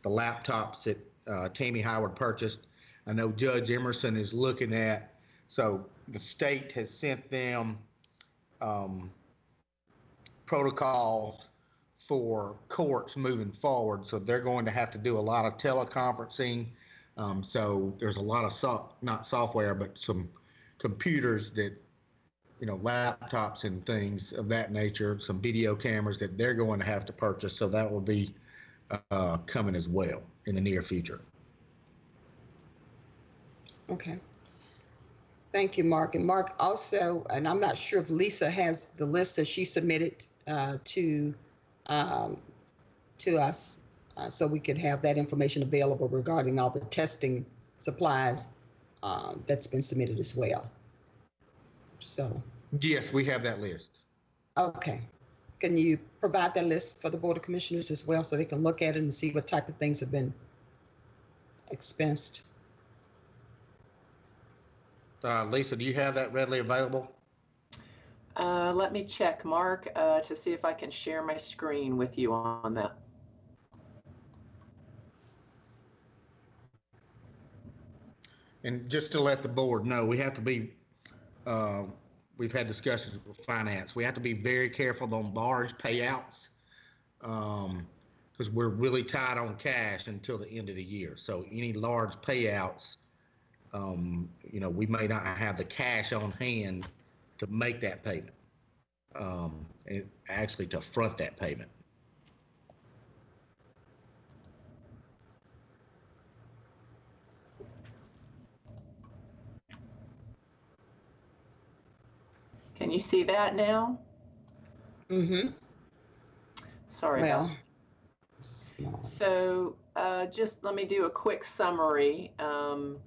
the laptops that, uh, Tammy Howard purchased, I know Judge Emerson is looking at, so the state has sent them, um, protocols for courts moving forward. So they're going to have to do a lot of teleconferencing. Um, so there's a lot of so, not software, but some computers that, you know, laptops and things of that nature, some video cameras that they're going to have to purchase. So that will be, uh, coming as well in the near future.
Okay. Thank you, Mark. And Mark also, and I'm not sure if Lisa has the list that she submitted uh, to um, to us, uh, so we could have that information available regarding all the testing supplies um, that's been submitted as well. So,
Yes, we have that list.
okay. Can you provide that list for the Board of Commissioners as well, so they can look at it and see what type of things have been expensed?
Uh, Lisa, do you have that readily available?
Uh, let me check, Mark, uh, to see if I can share my screen with you on that.
And just to let the board know, we have to be, uh, we've had discussions with finance. We have to be very careful on large payouts. Um, because we're really tight on cash until the end of the year. So any large payouts, um, you know, we may not have the cash on hand to make that payment. Um, and actually to front that payment.
Can you see that now?
Mm-hmm.
Sorry about
Well.
So uh, just let me do a quick summary. Um,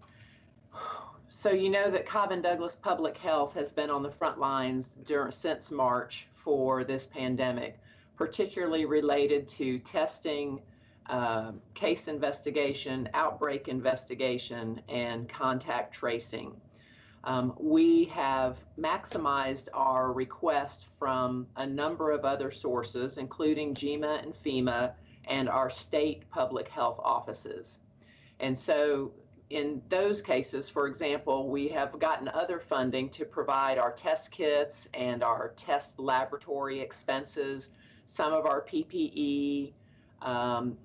so you know that Cobb and Douglas Public Health has been on the front lines during, since March for this pandemic, particularly related to testing, uh, case investigation, outbreak investigation, and contact tracing. Um, we have maximized our request from a number of other sources, including GMA and FEMA and our state public health offices. And so in those cases, for example, we have gotten other funding to provide our test kits and our test laboratory expenses, some of our PPE. Um,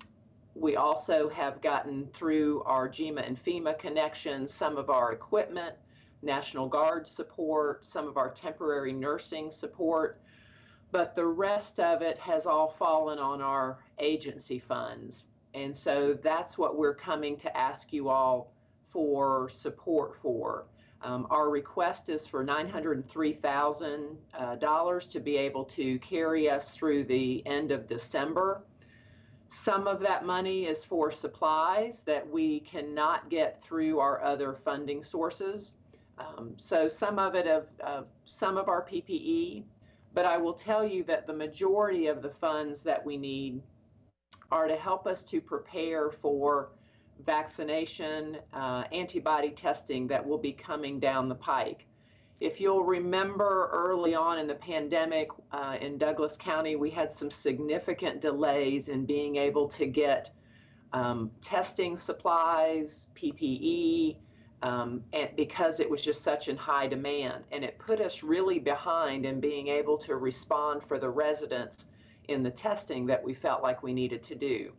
we also have gotten through our GMA and FEMA connections some of our equipment, National Guard support, some of our temporary nursing support, but the rest of it has all fallen on our agency funds. And so that's what we're coming to ask you all for support for. Um, our request is for $903,000 uh, to be able to carry us through the end of December. Some of that money is for supplies that we cannot get through our other funding sources. Um, so some of it of, of some of our PPE, but I will tell you that the majority of the funds that we need are to help us to prepare for vaccination, uh, antibody testing that will be coming down the pike. If you'll remember early on in the pandemic uh, in Douglas County, we had some significant delays in being able to get um, testing supplies, PPE, um, and because it was just such in high demand. And it put us really behind in being able to respond for the residents in the testing that we felt like we needed to do.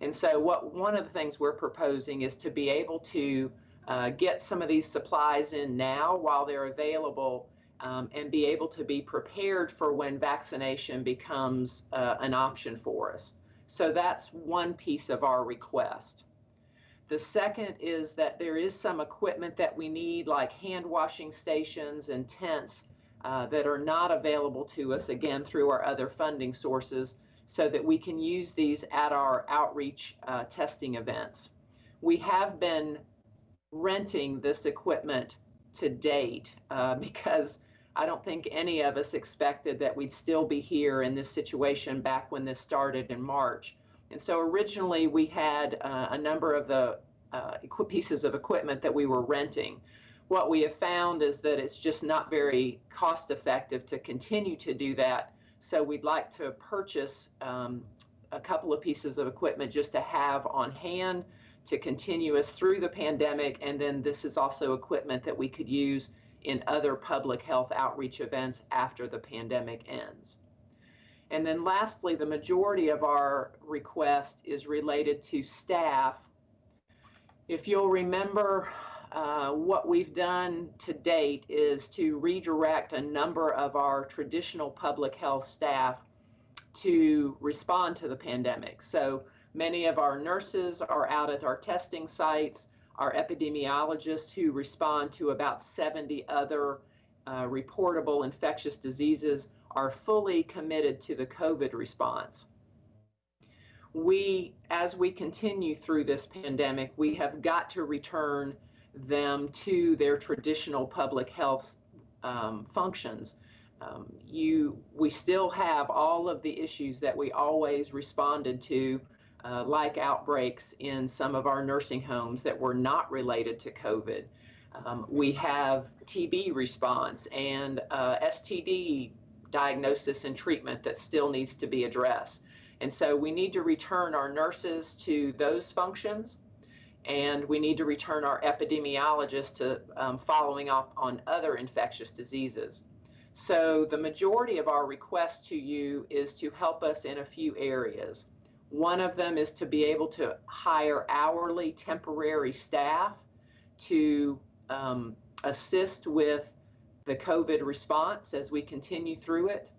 And so, what one of the things we're proposing is to be able to uh, get some of these supplies in now while they're available um, and be able to be prepared for when vaccination becomes uh, an option for us. So, that's one piece of our request. The second is that there is some equipment that we need, like hand washing stations and tents, uh, that are not available to us, again, through our other funding sources, so that we can use these at our outreach uh, testing events. We have been renting this equipment to date uh, because I don't think any of us expected that we'd still be here in this situation back when this started in March. And so originally we had uh, a number of the uh, pieces of equipment that we were renting. What we have found is that it's just not very cost effective to continue to do that. So we'd like to purchase um, a couple of pieces of equipment just to have on hand to continue us through the pandemic. And then this is also equipment that we could use in other public health outreach events after the pandemic ends. And then lastly, the majority of our request is related to staff. If you'll remember, uh, what we've done to date is to redirect a number of our traditional public health staff to respond to the pandemic. So many of our nurses are out at our testing sites, our epidemiologists who respond to about 70 other uh, reportable infectious diseases are fully committed to the COVID response. We, as we continue through this pandemic, we have got to return them to their traditional public health um, functions. Um, you, we still have all of the issues that we always responded to, uh, like outbreaks in some of our nursing homes that were not related to COVID. Um, we have TB response and uh, STD diagnosis and treatment that still needs to be addressed. And so we need to return our nurses to those functions, and we need to return our epidemiologists to um, following up on other infectious diseases. So the majority of our request to you is to help us in a few areas. One of them is to be able to hire hourly temporary staff to um, assist with the COVID response as we continue through it.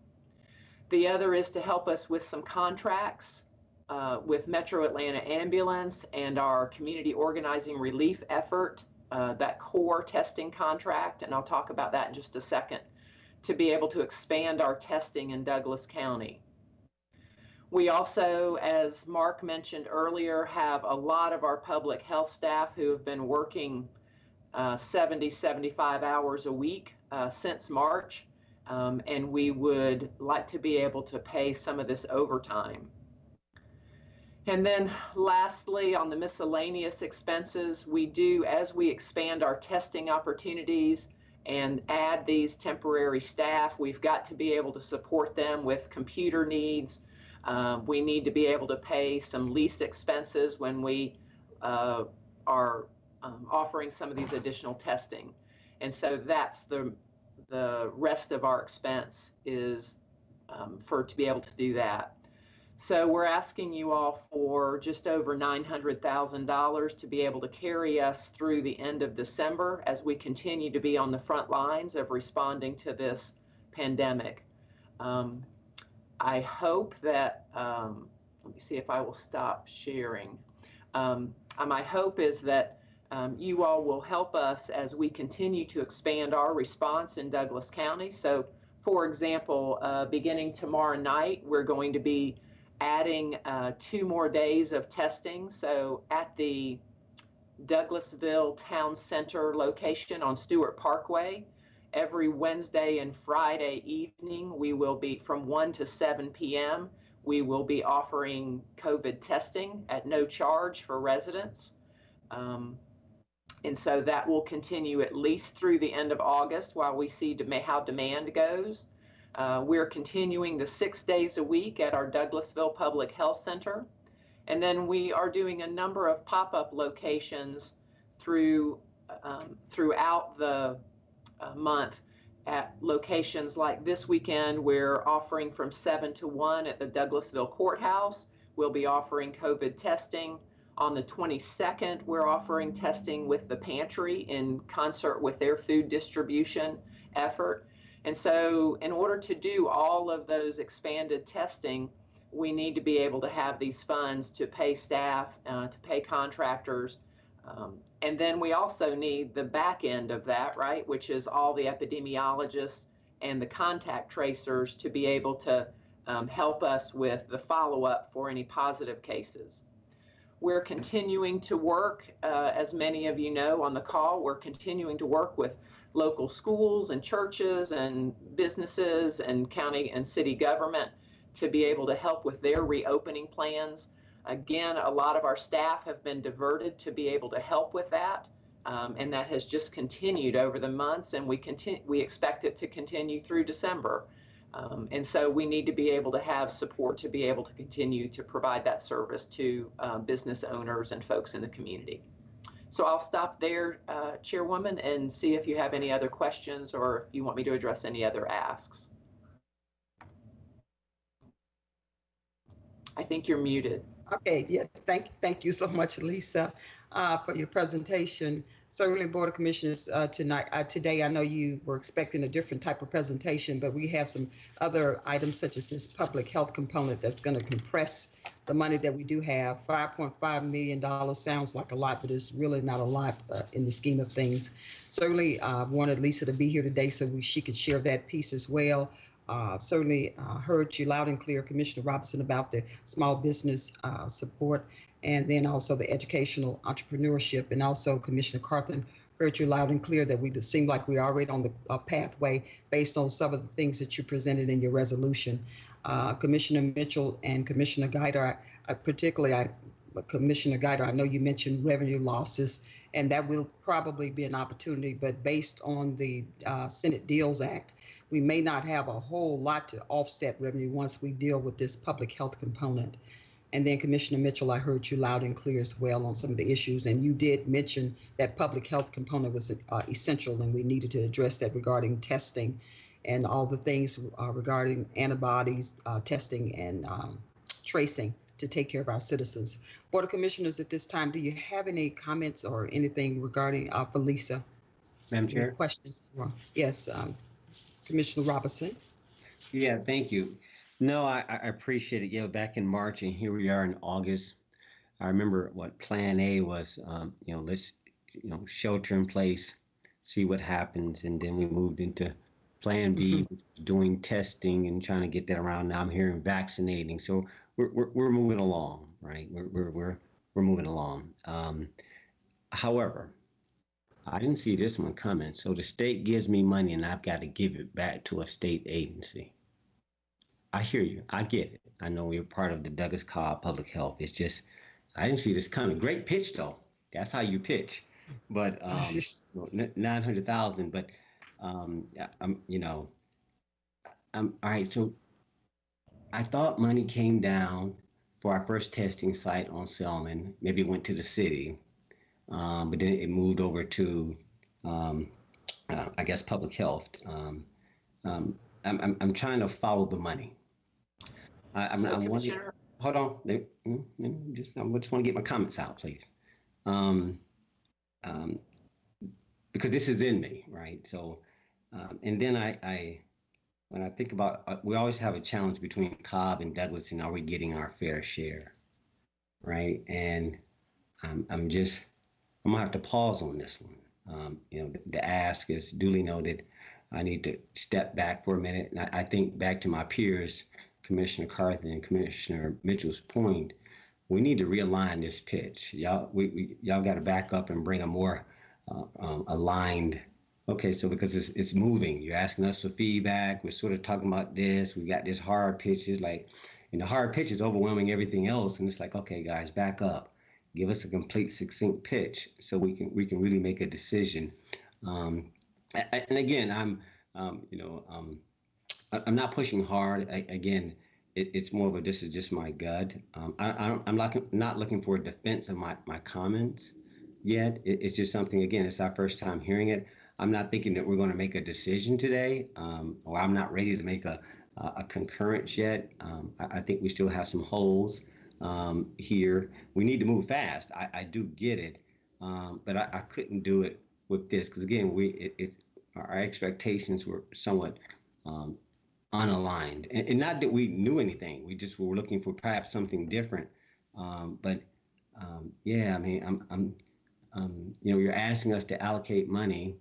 The other is to help us with some contracts uh, with Metro Atlanta Ambulance and our community organizing relief effort, uh, that core testing contract, and I'll talk about that in just a second, to be able to expand our testing in Douglas County. We also, as Mark mentioned earlier, have a lot of our public health staff who have been working uh, 70, 75 hours a week uh, since March. Um, and we would like to be able to pay some of this overtime. And then lastly, on the miscellaneous expenses, we do, as we expand our testing opportunities, and add these temporary staff. We've got to be able to support them with computer needs. Um, we need to be able to pay some lease expenses when we uh, are um, offering some of these additional testing. And so that's the the rest of our expense is um, for to be able to do that. So we're asking you all for just over $900,000 to be able to carry us through the end of December as we continue to be on the front lines of responding to this pandemic. Um, I hope that, um, let me see if I will stop sharing. Um, my hope is that um, you all will help us as we continue to expand our response in Douglas County. So, for example, uh, beginning tomorrow night, we're going to be adding uh, two more days of testing. So at the Douglasville Town Center location on Stewart Parkway, every Wednesday and Friday evening, we will be from 1 to 7 p.m. We will be offering COVID testing at no charge for residents. Um, and so that will continue at least through the end of August while we see how demand goes. Uh, we're continuing the six days a week at our Douglasville Public Health Center. And then we are doing a number of pop-up locations through um, throughout the uh, month at locations like this weekend, we're offering from 7 to 1 at the Douglasville Courthouse. We'll be offering COVID testing. On the 22nd, we're offering testing with the pantry in concert with their food distribution effort. And so, in order to do all of those expanded testing, we need to be able to have these funds to pay staff, uh, to pay contractors. Um, and then we also need the back end of that, right, which is all the epidemiologists and the contact tracers to be able to um, help us with the follow up for any positive cases. We're continuing to work, uh, as many of you know on the call, we're continuing to work with local schools and churches and businesses and county and city government to be able to help with their reopening plans. Again, a lot of our staff have been diverted to be able to help with that. Um, and that has just continued over the months, and we continue. We expect it to continue through December, um, and so we need to be able to have support to be able to continue to provide that service to uh, business owners and folks in the community. So I'll stop there, uh, Chairwoman, and see if you have any other questions or if you want me to address any other asks. I think you're muted.
Okay, yeah, thank, thank you so much, Lisa, uh, for your presentation. Certainly, Board of Commissioners, uh, tonight, uh, today, I know you were expecting a different type of presentation, but we have some other items such as this public health component that's going to compress the money that we do have. $5.5 million sounds like a lot, but it's really not a lot uh, in the scheme of things. Certainly, I uh, wanted Lisa to be here today so we, she could share that piece as well. Uh, certainly uh, heard you loud and clear, Commissioner Robinson, about the small business uh, support and then also the educational entrepreneurship. And also Commissioner Carthen heard you loud and clear that we seem like we're already on the uh, pathway based on some of the things that you presented in your resolution. Uh, Commissioner Mitchell and Commissioner Guider, I, I particularly, I, Commissioner Guider, I know you mentioned revenue losses, and that will probably be an opportunity, but based on the uh, Senate HEALS Act, we may not have a whole lot to offset revenue once we deal with this public health component. And then Commissioner Mitchell, I heard you loud and clear as well on some of the issues, and you did mention that public health component was uh, essential, and we needed to address that regarding testing and all the things uh, regarding antibodies uh, testing and um, tracing to take care of our citizens. Board of Commissioners, at this time, do you have any comments or anything regarding uh, for Lisa?
Madam Chair?
Any questions? Yes, um, Commissioner Robinson.
Yeah, thank you. No, I, I appreciate it. Yeah, back in March, and here we are in August. I remember what Plan A was. Um, you know, let's you know shelter in place, see what happens, and then we moved into Plan B, mm-hmm. doing testing and trying to get that around. Now I'm hearing vaccinating, so we're we're, we're moving along, right? We're we're we're, we're moving along. Um, however, I didn't see this one coming. So the state gives me money, and I've got to give it back to a state agency. I hear you. I get it. I know you're part of the Douglas Cobb Public Health. It's just I didn't see this coming. Great pitch though. That's how you pitch. But um, nine hundred thousand. But Um, I'm, you know, um, all right. So I thought money came down for our first testing site on Selman. Maybe it went to the city, um, but then it moved over to, um, uh, I guess, public health. Um, um, I'm, I'm, I'm trying to follow the money. I, I'm,
So
I'm
Commissioner,
hold on. Let, let me just, I just want to get my comments out, please. Um, um, because this is in me, right? So, um, and then I, I, when I think about, uh, we always have a challenge between Cobb and Douglas, and are we getting our fair share, right? And I'm, I'm just, I'm gonna have to pause on this one. Um, you know, the, the ask is duly noted. I need to step back for a minute, and I, I think back to my peers, Commissioner Carthen and Commissioner Mitchell's point. We need to realign this pitch. Y'all, we, we y'all got to back up and bring a more uh, um, aligned. Okay, so because it's it's moving, you're asking us for feedback. We're sort of talking about this. We got this hard pitch. It's like, and the hard pitch is overwhelming everything else. And it's like, okay, guys, back up. Give us a complete, succinct pitch so we can we can really make a decision. Um, and again, I'm um, you know um, I'm not pushing hard. I, again, it, it's more of a this is just my gut. Um, I, I'm not not looking for a defense of my my comments yet. It, it's just something, again, it's our first time hearing it. I'm not thinking that we're going to make a decision today, um, or I'm not ready to make a, a, a concurrence yet. Um, I, I think we still have some holes um, here. We need to move fast. I, I do get it, um, but I, I couldn't do it with this because, again, we it, it's our expectations were somewhat um, unaligned. And, and not that we knew anything, we just were looking for perhaps something different. Um, but um, yeah, I mean, I'm, I'm um, you know, you're asking us to allocate money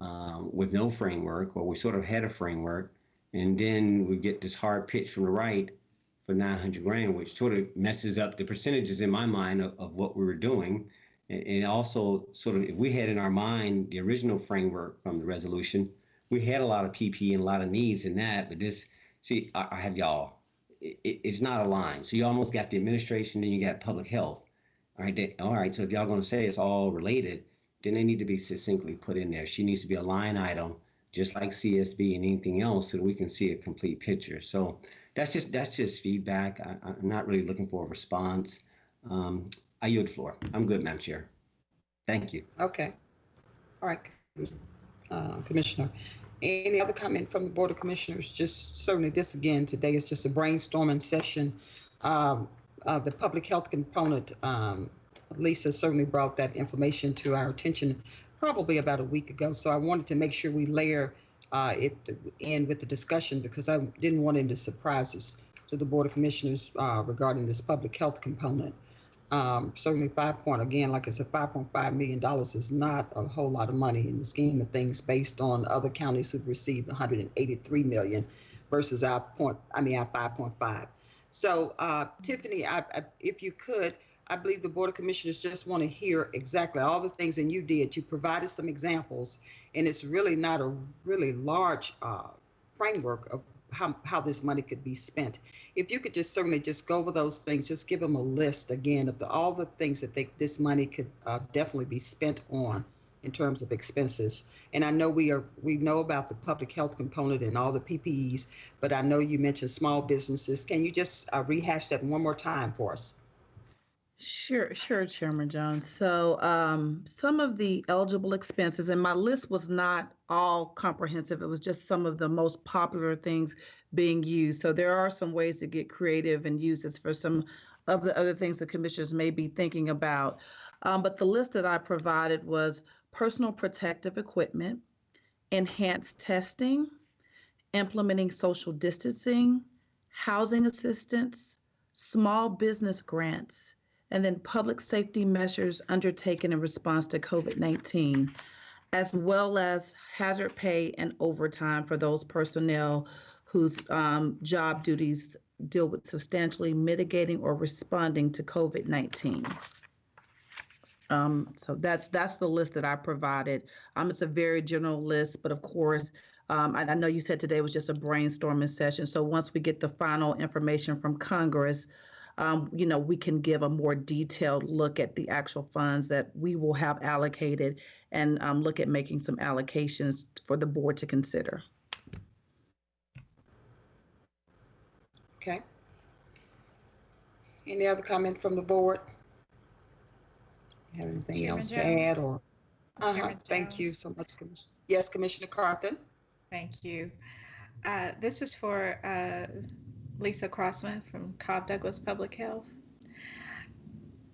um, with no framework, or we sort of had a framework, and then we get this hard pitch from the right for 900 grand, which sort of messes up the percentages in my mind of, of what we were doing. And, and also, sort of, if we had in our mind the original framework from the resolution, we had a lot of PP and a lot of needs in that, but this, see, I, I have y'all, it, it- it's not aligned. So you almost got the administration, then you got public health. All right, all right. So if y'all gonna say it's all related, then they need to be succinctly put in there. She needs to be a line item, just like CSB and anything else, so that we can see a complete picture. So that's just that's just feedback. I, I'm not really looking for a response. Um, I yield the floor. I'm good, Madam Chair. Thank you.
Okay. All right, uh, Commissioner. Any other comment from the Board of Commissioners? Just certainly this again, today is just a brainstorming session. Um, uh, The public health component, um, Lisa certainly brought that information to our attention probably about a week ago. So I wanted to make sure we layer uh, it in with the discussion because I didn't want any surprises to the Board of Commissioners uh, regarding this public health component. Um, certainly five point, again, like I said, five point five million dollars is not a whole lot of money in the scheme of things based on other counties who've received hundred and eighty-three million versus our point, I mean, our five point five. So, uh, Tiffany, I, I, if you could, I believe the Board of Commissioners just want to hear exactly all the things, and you did, you provided some examples, and it's really not a really large, uh, framework of how, how this money could be spent. If you could just certainly just go over those things, just give them a list again of the, all the things that they, this money could uh, definitely be spent on in terms of expenses. And I know we are we know about the public health component and all the PPEs, but I know you mentioned small businesses. Can you just uh, rehash that one more time for us?
Sure, sure, Chairman Jones. So, um, some of the eligible expenses, and my list was not all comprehensive. It was just some of the most popular things being used. So there are some ways to get creative and use this for some of the other things the commissioners may be thinking about. Um, but the list that I provided was personal protective equipment, enhanced testing, implementing social distancing, housing assistance, small business grants, and then public safety measures undertaken in response to COVID 19, as well as hazard pay and overtime for those personnel whose um, job duties deal with substantially mitigating or responding to COVID 19. Um, so that's that's the list that I provided. Um, it's a very general list, but of course, um, I, I know you said today was just a brainstorming session. So once we get the final information from Congress, um, you know, we can give a more detailed look at the actual funds that we will have allocated and um, look at making some allocations for the board to consider.
Okay. Any other comment from the board? Have anything
Chairman
else to add or? Uh-huh, thank you so much. Commis- Yes, Commissioner Carthen?
Thank you. Uh, This is for uh, Lisa Crossman from Cobb Douglas Public Health.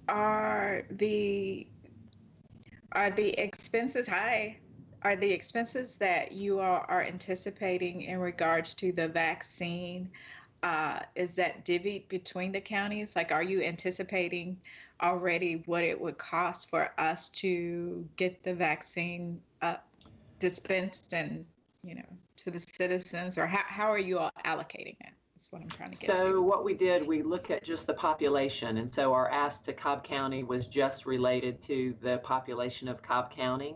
Are the, are the expenses, high? are the expenses that you are are anticipating in regards to the vaccine, uh, is that divvied between the counties? Like, are you anticipating already what it would cost for us to get the vaccine uh, dispensed and, you know, to the citizens? Or how, how are you all allocating that? That's what I'm trying to get
So
to.
what we did, we look at just the population, and so our ask to Cobb County was just related to the population of Cobb County.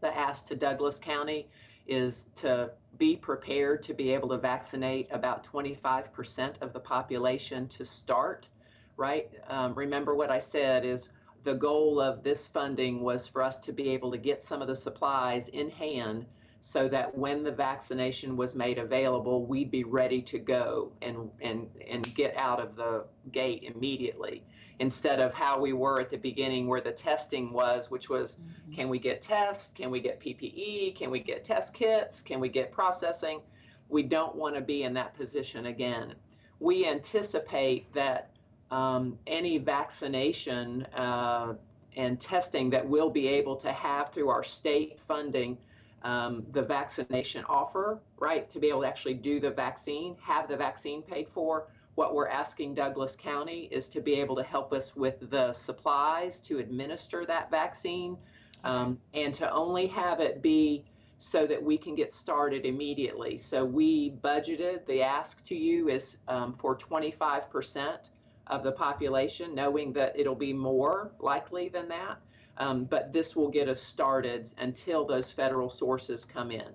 The ask to Douglas County is to be prepared to be able to vaccinate about 25% of the population to start, right? Um, remember what I said is the goal of this funding was for us to be able to get some of the supplies in hand so that when the vaccination was made available, we'd be ready to go and, and, and get out of the gate immediately instead of how we were at the beginning where the testing was, which was can we get tests? Can we get PPE? Can we get test kits? Can we get processing? We don't want to be in that position again. We anticipate that um, any vaccination uh, and testing that we'll be able to have through our state funding um, the vaccination offer, right, to be able to actually do the vaccine, have the vaccine paid for. What we're asking Douglas County is to be able to help us with the supplies to administer that vaccine um, and to only have it be so that we can get started immediately. So we budgeted, the ask to you is um, for 25% of the population, knowing that it'll be more likely than that. Um, but this will get us started until those federal sources come in.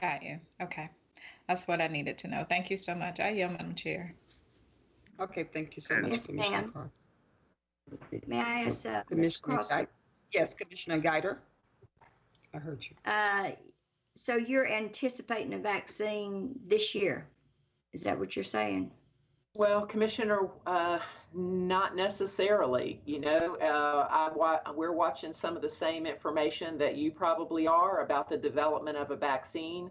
Got you. Okay. That's what I needed to know. Thank you so much. I yield, Madam Chair.
Okay, thank you so much,
Yes,
Commissioner
ma'am.
Carthen.
May I ask, uh,
Commissioner
Crossman?
Yes, Commissioner Guider? I heard you.
Uh, so you're anticipating a vaccine this year? Is that what you're saying?
Well, Commissioner, uh, not necessarily. You know, uh, I wa- we're watching some of the same information that you probably are about the development of a vaccine.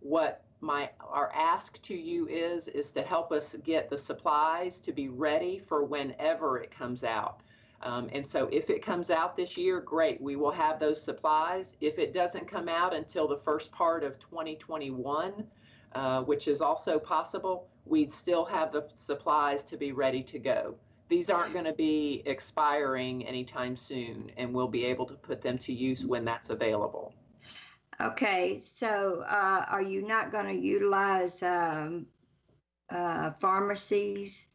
What my our ask to you is is to help us get the supplies to be ready for whenever it comes out. Um, and so, if it comes out this year, great. We will have those supplies. If it doesn't come out until the first part of 2021, uh, which is also possible, we'd still have the supplies to be ready to go. These aren't going to be expiring anytime soon, and we'll be able to put them to use when that's available.
Okay, so uh, are you not going to utilize um, uh, pharmacies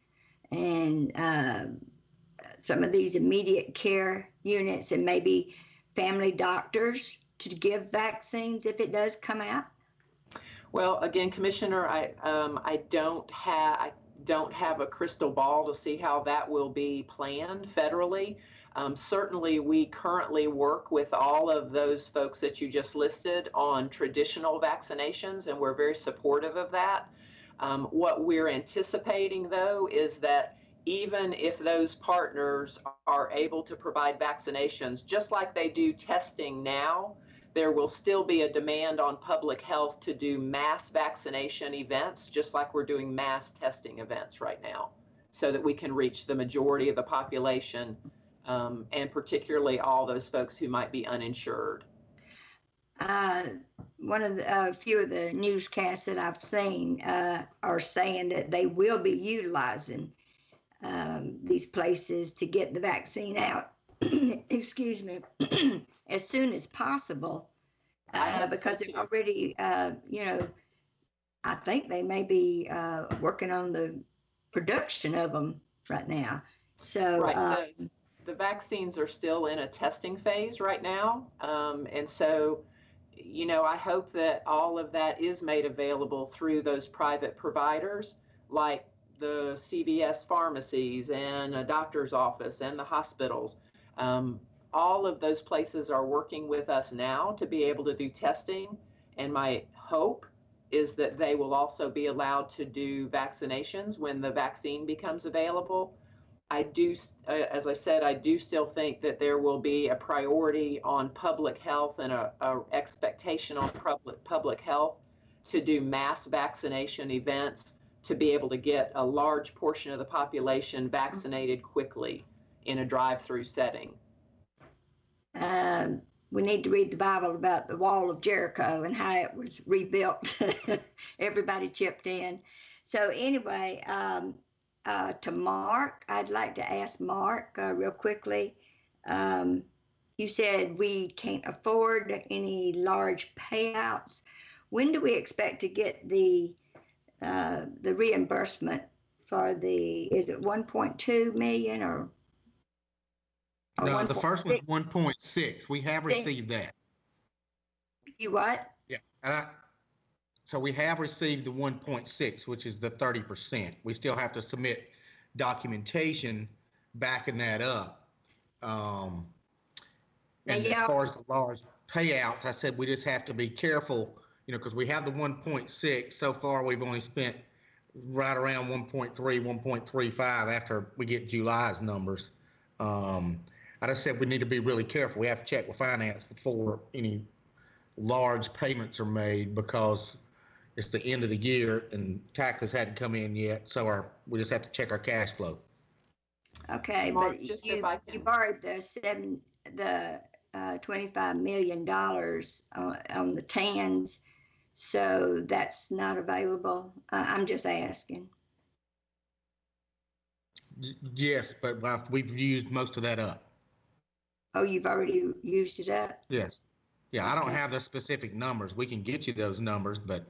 and um some of these immediate care units and maybe family doctors to give vaccines if it does come out?
Well, again, Commissioner, I um, I don't have I don't have a crystal ball to see how that will be planned federally. Um, certainly, we currently work with all of those folks that you just listed on traditional vaccinations, and we're very supportive of that. Um, what we're anticipating, though, is that even if those partners are able to provide vaccinations, just like they do testing now, there will still be a demand on public health to do mass vaccination events, just like we're doing mass testing events right now, so that we can reach the majority of the population, um, and particularly all those folks who might be uninsured.
Uh, one of the uh, few of the newscasts that I've seen uh, are saying that they will be utilizing um, these places to get the vaccine out. excuse me, as soon as possible, uh, because they're already, uh, you know, I think they may be uh, working on the production of them right now. So,
Right,
uh,
the, the vaccines are still in a testing phase right now, um, and so, you know, I hope that all of that is made available through those private providers, like the CVS pharmacies and a doctor's office and the hospitals. Um, all of those places are working with us now to be able to do testing. And my hope is that they will also be allowed to do vaccinations when the vaccine becomes available. I do, uh, as I said, I do still think that there will be a priority on public health and a, a expectation on public public health to do mass vaccination events to be able to get a large portion of the population vaccinated quickly in a drive-through setting.
Um, we need to read the Bible about the wall of Jericho and how it was rebuilt. Everybody chipped in. So anyway, um, uh, to Mark, I'd like to ask Mark uh, real quickly. Um, you said we can't afford any large payouts. When do we expect to get the uh, the reimbursement for the? Is it 1.2 million or?
No, the first one's
1.6?
one point six. We have received that.
You what?
Yeah, and I, so we have received the one point six, which is the thirty percent. We still have to submit documentation backing that up. Um, and
Now,
as far as the large payouts, I said we just have to be careful, you know, because we have the one point six. So far, we've only spent right around 1.3, 1.35 after we get July's numbers. Um, I just said we need to be really careful. We have to check with finance before any large payments are made because it's the end of the year and taxes hadn't come in yet. So our, we just have to check our cash flow.
Okay,
Mark,
but
just
you,
if I
you borrowed the seven, the uh, twenty-five million dollars on, on the TANs, so that's not available. Uh, I'm just asking.
Yes, but uh, we've used most of that up.
Oh, you've already used it up?
Yes. Yeah, I don't have the specific numbers. We can get you those numbers, but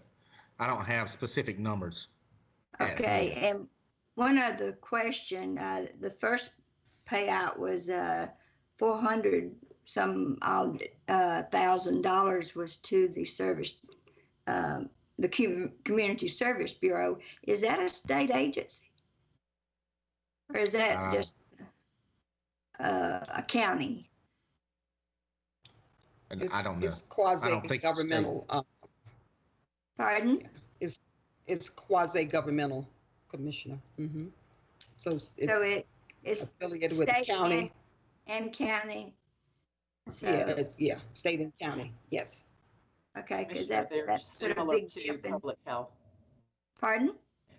I don't have specific numbers.
Okay, and one other question, uh, the first payout was, uh, four hundred some odd, uh, thousand dollars was to the service, um, the Community Service Bureau. Is that a state agency? Or is that
Uh,
just, uh, a county?
And
It's-
I don't know.
It's quasi
think it's
governmental. uh,
Pardon?
Is it's quasi governmental, Commissioner. Mhm. So
So
it's
it, it's
affiliated with the county.
and, and county? So,
Yeah, it's, yeah, state and county, yes.
okay, because that,
they're
that's put a
similar
big
to
dip
public health.
pardon?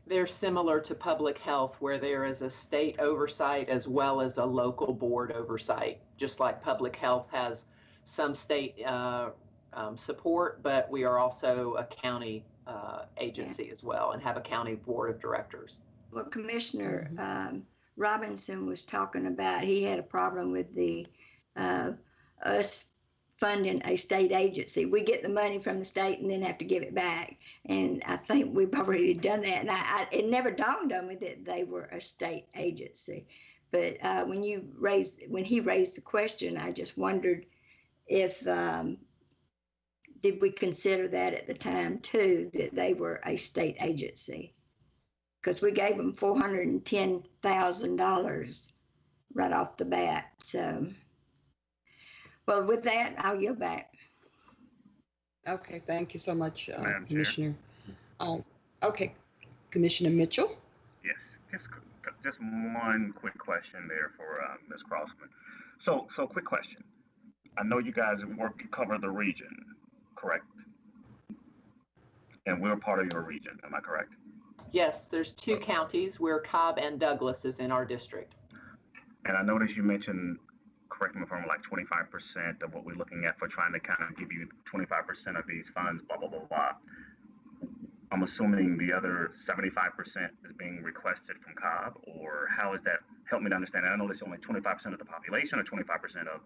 They're similar to public health where there is a state oversight as well as a local board oversight. Just like public health has some state uh, um, support, but we are also a county uh, agency as well and have a county board of directors.
Well, Commissioner
Mhm.
um, Robinson was talking about, he had a problem with the, uh, us funding a state agency. We get the money from the state and then have to give it back. And I think we've already done that. And I, I, it never dawned on me that they were a state agency. But uh, when you raised, when he raised the question, I just wondered if, um, did we consider that at the time too, that they were a state agency? because we gave them four hundred and ten thousand dollars right off the bat. So, well, with that, I'll yield back.
Okay, thank you so much, uh, Commissioner. Um, Okay, Commissioner Mitchell?
Yes, just, just one quick question there for uh, Ms. Crossman. So, so quick question. I know you guys work, to cover the region, correct? And we're part of your region, am I correct?
Yes, there's two counties where Cobb and Douglas is in our district.
And I noticed you mentioned, correct me if I'm wrong, like twenty-five percent of what we're looking at for trying to kind of give you twenty-five percent of these funds, blah, blah, blah, blah. I'm assuming the other seventy-five percent is being requested from Cobb, or how is that? Help me to understand. I know it's only twenty-five percent of the population, or twenty-five percent of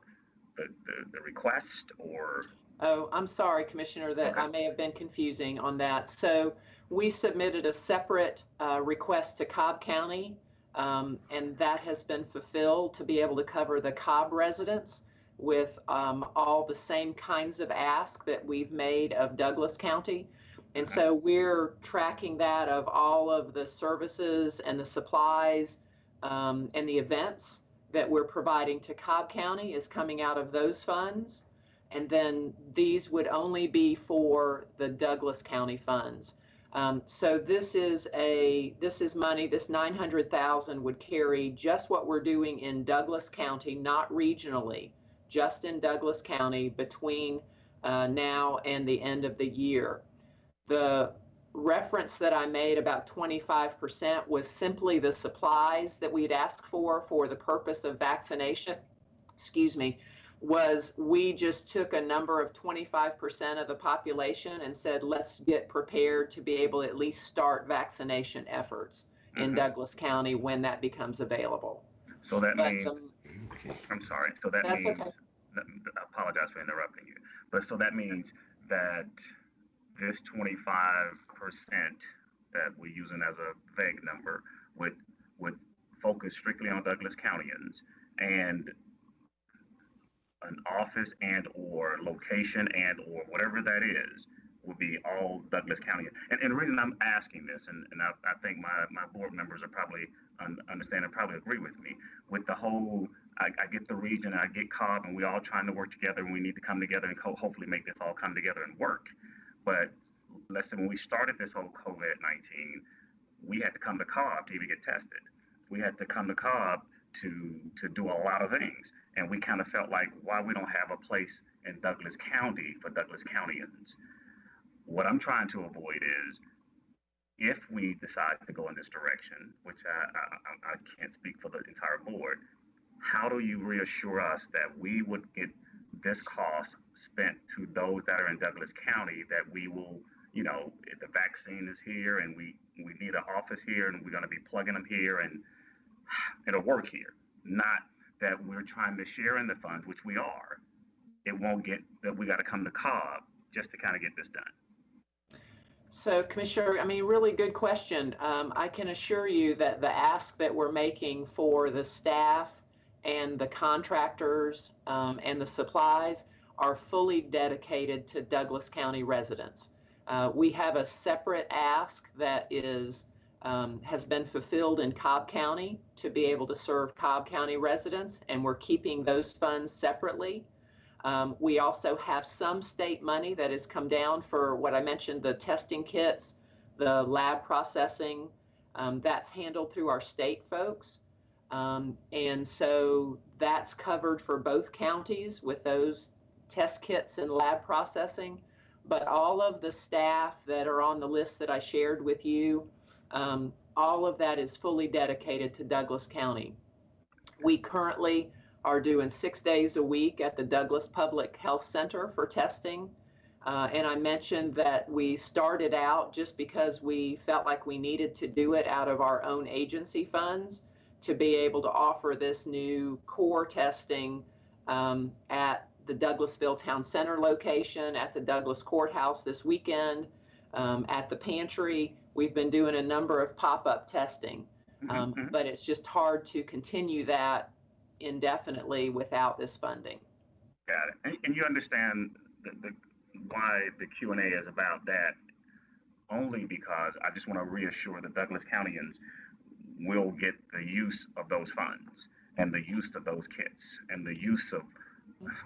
the, the, the request, or,
Oh, I'm sorry, Commissioner, that
Okay.
I may have been confusing on that. So we submitted a separate uh, request to Cobb County, um, and that has been fulfilled to be able to cover the Cobb residents with um, all the same kinds of ask that we've made of Douglas County. And so we're tracking that of all of the services and the supplies um, and the events that we're providing to Cobb County is coming out of those funds. And then these would only be for the Douglas County funds. Um, so this is a this is money. This nine hundred thousand would carry just what we're doing in Douglas County, not regionally, just in Douglas County between uh, now and the end of the year. The reference that I made about 25% was simply the supplies that we'd asked for for the purpose of vaccination. Excuse me, was we just took a number of 25% of the population and said, let's get prepared to be able to at least start vaccination efforts in
Mhm.
Douglas County when that becomes available.
So that
But
means,
um,
I'm sorry, so that
That's
means,
okay.
I apologize for interrupting you, but so that means that this twenty-five percent that we're using as a vague number would, would focus strictly on Douglas Countyans and an office and or location and or whatever that is would be all Douglas County. And, and the reason I'm asking this, and, and I, I think my, my board members are probably un, understand and probably agree with me, with the whole, I, I get the region, I get Cobb, and we all trying to work together, and we need to come together and co- hopefully make this all come together and work. But let's say when we started this whole COVID-19, we had to come to Cobb to even get tested. We had to come to Cobb to to do a lot of things, and we kind of felt like why we don't have a place in Douglas County for Douglas Countyans. What I'm trying to avoid is if we decide to go in this direction, which I, I- I can't speak for the entire board, how do you reassure us that we would get this cost spent to those that are in Douglas County that we will, you know, the vaccine is here and we, we need an office here and we're going to be plugging them here and it'll work here. Not that we're trying to share in the funds, which we are. It won't get that we got to come to Cobb just to kind of get this done.
So, Commissioner, I mean, really good question. Um, I can assure you that the ask that we're making for the staff and the contractors um, and the supplies are fully dedicated to Douglas County residents. Uh, we have a separate ask that is um, has been fulfilled in Cobb County to be able to serve Cobb County residents, and we're keeping those funds separately. Um, we also have some state money that has come down for what I mentioned the testing kits, the lab processing. Um, that's handled through our state folks. Um, and so that's covered for both counties with those test kits and lab processing. But all of the staff that are on the list that I shared with you, um, all of that is fully dedicated to Douglas County. We currently are doing six days a week at the Douglas Public Health Center for testing. Uh, and I mentioned that we started out just because we felt like we needed to do it out of our own agency funds to be able to offer this new core testing um, at the Douglasville Town Center location, at the Douglas Courthouse this weekend, um, at the pantry. We've been doing a number of pop up testing, um,
Mhm.
but it's just hard to continue that indefinitely without this funding.
Got it. And, and you understand the, the, why the Q and A is about that only because I just want to reassure the Douglas Countyans will get the use of those funds and the use of those kits and the use of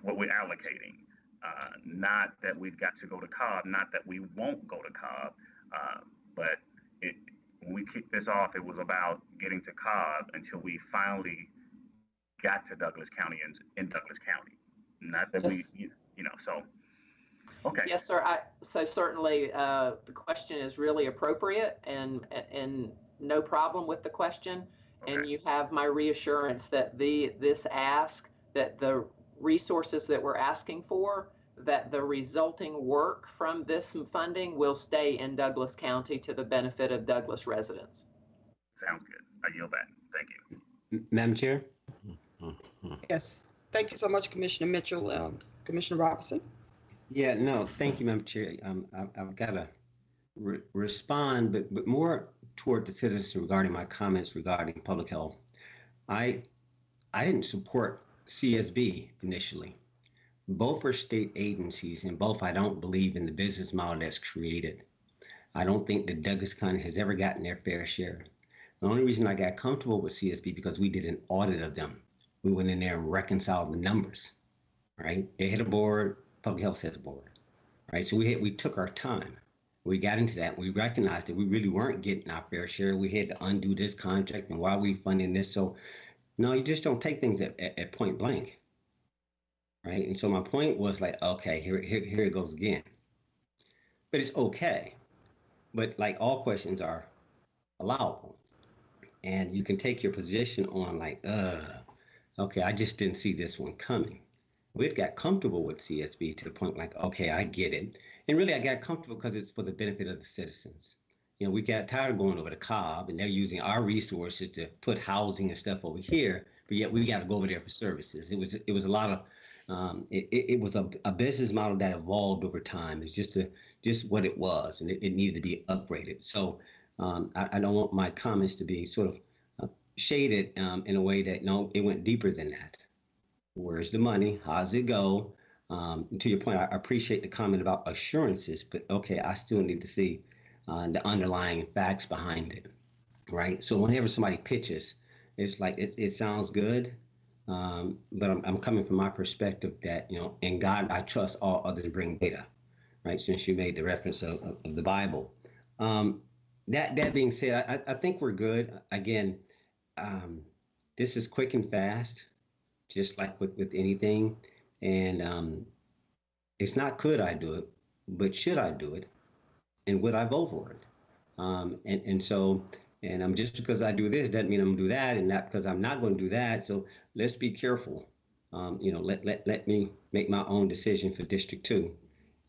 what we're allocating. Uh, not that we've got to go to Cobb, not that we won't go to Cobb, uh, but it, when we kicked this off, it was about getting to Cobb until we finally got to Douglas County and in Douglas County. Not that we,
Yes.
you, you know, so, okay.
Yes, sir. I, so certainly uh, the question is really appropriate and, and no problem with the question. And you have my reassurance that the, this ask, that the resources that we're asking for, that the resulting work from this funding will stay in Douglas County to the benefit of Douglas residents.
Sounds good. I yield back. Thank you.
M- Madam Chair?
Yes. Thank you so much, Commissioner Mitchell. Um, Commissioner Robinson?
Yeah, no, thank you, Madam Chair. Um, I've, I've got to re- respond, but, but more toward the citizens regarding my comments regarding public health. I, I didn't support CSB initially. Both are state agencies and both I don't believe in the business model that's created. I don't think that Douglas County has ever gotten their fair share. The only reason I got comfortable with CSB because we did an audit of them. We went in there and reconciled the numbers, right? They had a board, public health has a board, right? So we had, we took our time. We got into that. We recognized that we really weren't getting our fair share. We had to undo this contract and why are we funding this? So no, you just don't take things at, at, at point blank, right? And so my point was like, okay, here, here, here it goes again. But it's okay. But like all questions are allowable. And you can take your position on like, uh, okay, I just didn't see this one coming. We'd got comfortable with CSB to the point like, okay, I get it. And really, I got comfortable because it's for the benefit of the citizens. You know, we got tired of going over to Cobb and they're using our resources to put housing and stuff over here, but yet we got to go over there for services. It was it was a lot of um, it, it was a, a business model that evolved over time. It's just a just what it was, and it, it needed to be upgraded. So um, I, I, don't want my comments to be sort of uh, shaded um, in a way that no, it went deeper than that. Where's the money? How's it go? Um, to your point, I appreciate the comment about assurances, but okay, I still need to see uh, the underlying facts behind it, right? So whenever somebody pitches, it's like it, it sounds good, um, but I'm, I'm coming from my perspective that you know, in God I trust. All others bring data, right? Since you made the reference of, of, the Bible. Um, that that being said, I, I think we're good. Again, um, this is quick and fast, just like with with anything, and um, it's not could I do it, but should I do it? and would I vote for it? Um, and, and so, and I'm just because I do this doesn't mean I'm gonna do that, and not because I'm not to do that. So let's be careful. Um, you know, let, let let me make my own decision for District Two,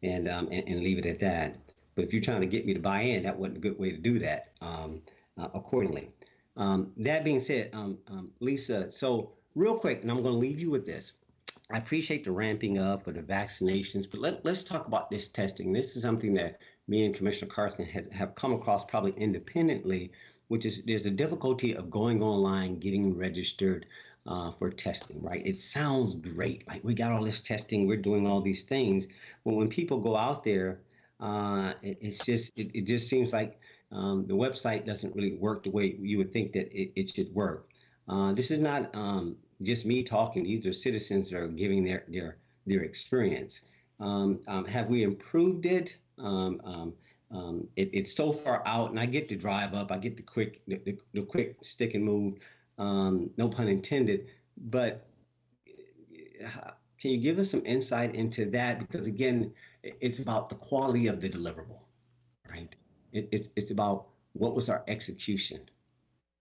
and, um, and and leave it at that. But if you're trying to get me to buy in, that wasn't a good way to do that. Um, uh, accordingly. Um, that being said, um, Lisa, so real quick, and I'm going to leave you with this. I appreciate the ramping up of the vaccinations, but let, let's talk about this testing. This is something that me and Commissioner Carthen has, have come across probably independently, which is there's a difficulty of going online, getting registered uh, for testing, right? It sounds great. Like we got all this testing, we're doing all these things. But when people go out there, uh, it, it's just, it, it, just seems like um, the website doesn't really work the way you would think that it, it should work. Uh, this is not um, just me talking. These are citizens that are giving their, their, their experience. Um, um have we improved it? Um, um, um, it, it's so far out, and I get to drive up. I get the quick, the, the, the quick stick and move. Um, no pun intended. But uh, can you give us some insight into that? Because again, it's about the quality of the deliverable, right? It, it's it's about what was our execution,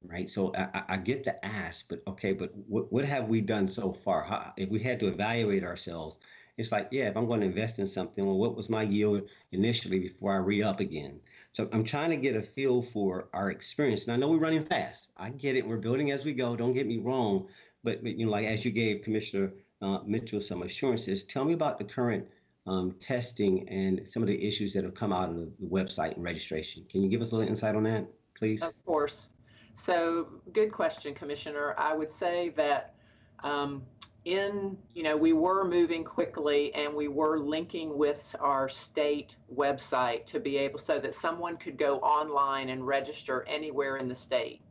right? So I, I get the ask, but okay, but what, what have we done so far? How, if we had to evaluate ourselves, it's like, yeah, if I'm going to invest in something, well, what was my yield initially before I re up again? So I'm trying to get a feel for our experience. And I know we're running fast. I get it. We're building as we go. Don't get me wrong. But, but you know, like as you gave Commissioner uh, Mitchell some assurances, tell me about the current um, testing and some of the issues that have come out of the website and registration. Can you give us a little insight on that, please?
Of course. So, good question, Commissioner. I would say that um, in, you know, we were moving quickly and we were linking with our state website to be able so that someone could go online and register anywhere in the state,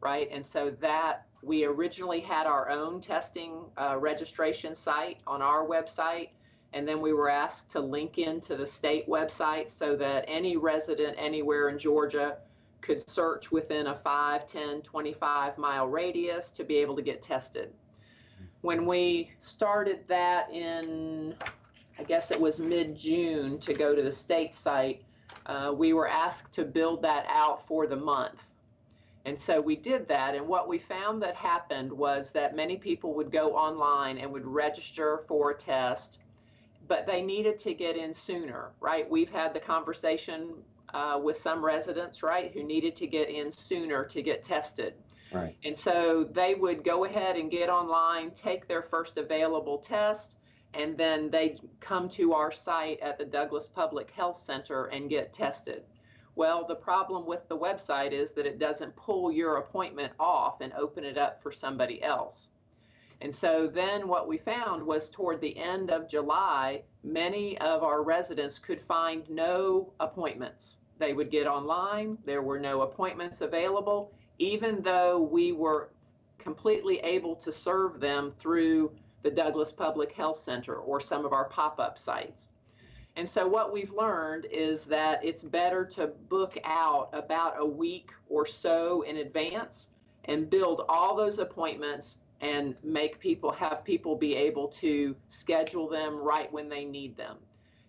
right? And so that we originally had our own testing uh, registration site on our website. And then we were asked to link into the state website so that any resident anywhere in Georgia could search within a 5, 10, 25 mile radius to be able to get tested when we started that in, I guess it was mid June to go to the state site, uh, we were asked to build that out for the month. And so we did that. And what we found that happened was that many people would go online and would register for a test, but they needed to get in sooner, right? We've had the conversation uh, with some residents, right, who needed to get in sooner to get tested.
Right.
And so they would go ahead and get online, take their first available test, and then they'd come to our site at the Douglas Public Health Center and get tested. Well, the problem with the website is that it doesn't pull your appointment off and open it up for somebody else. And so then what we found was toward the end of July, many of our residents could find no appointments They would get online. There were no appointments available, even though we were completely able to serve them through the Douglas Public Health Center or some of our pop up sites. And so, what we've learned is that it's better to book out about a week or so in advance and build all those appointments and make people have people be able to schedule them right when they need them.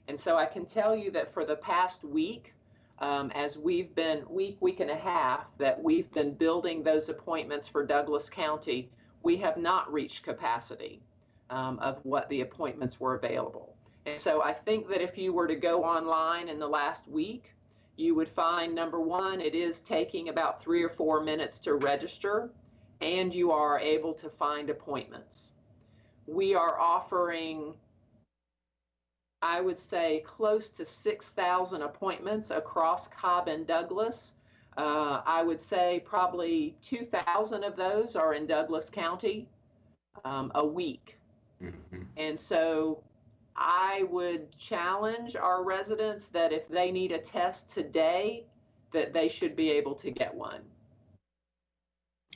And so, I can tell you that for the past week, um, as we've been week, week and a half, that we've been building those appointments for Douglas County, we have not reached capacity um, of what the appointments were available. And so I think that if you were to go online in the last week, you would find number one, it is taking about three or four minutes to register, and you are able to find appointments. We are offering, I would say, close to 6,000 appointments across Cobb and Douglas. Uh, I would say probably 2,000 of those are in Douglas County um, a week.
Mhm.
And so I would challenge our residents that if they need a test today, that they should be able to get one.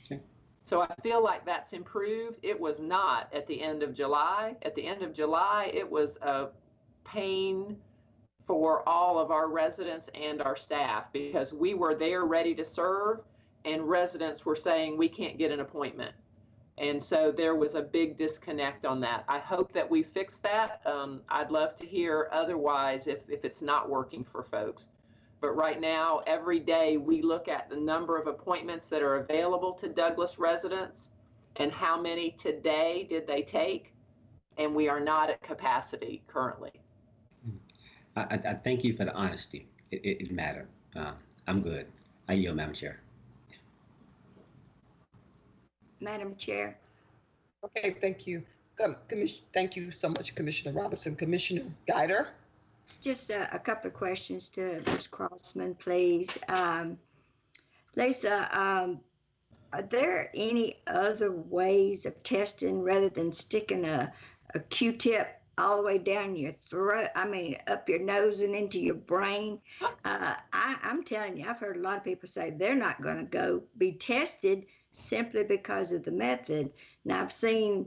Okay.
So I feel like that's improved. It was not at the end of July. At the end of July, it was a pain for all of our residents and our staff because we were there ready to serve and residents were saying we can't get an appointment. And so there was a big disconnect on that. I hope that we fix that. Um, I'd love to hear otherwise if, if it's not working for folks. But right now, every day we look at the number of appointments that are available to Douglas residents and how many today did they take. And we are not at capacity currently.
I, I, I thank you for the honesty. It, it, it mattered. Uh, I'm good. I yield, Madam Chair.
Madam Chair,
Okay, thank you. Com- Commission, thank you so much, Commissioner Robinson. Commissioner Guider?
Just a, a couple of questions to Ms. Crossman, please. Um, Lisa, um, are there any other ways of testing rather than sticking a, a Q-tip all the way down your throat? I mean, up your nose and into your brain? Uh, I, I'm telling you, I've heard a lot of people say they're not going to go be tested simply because of the method. Now, I've seen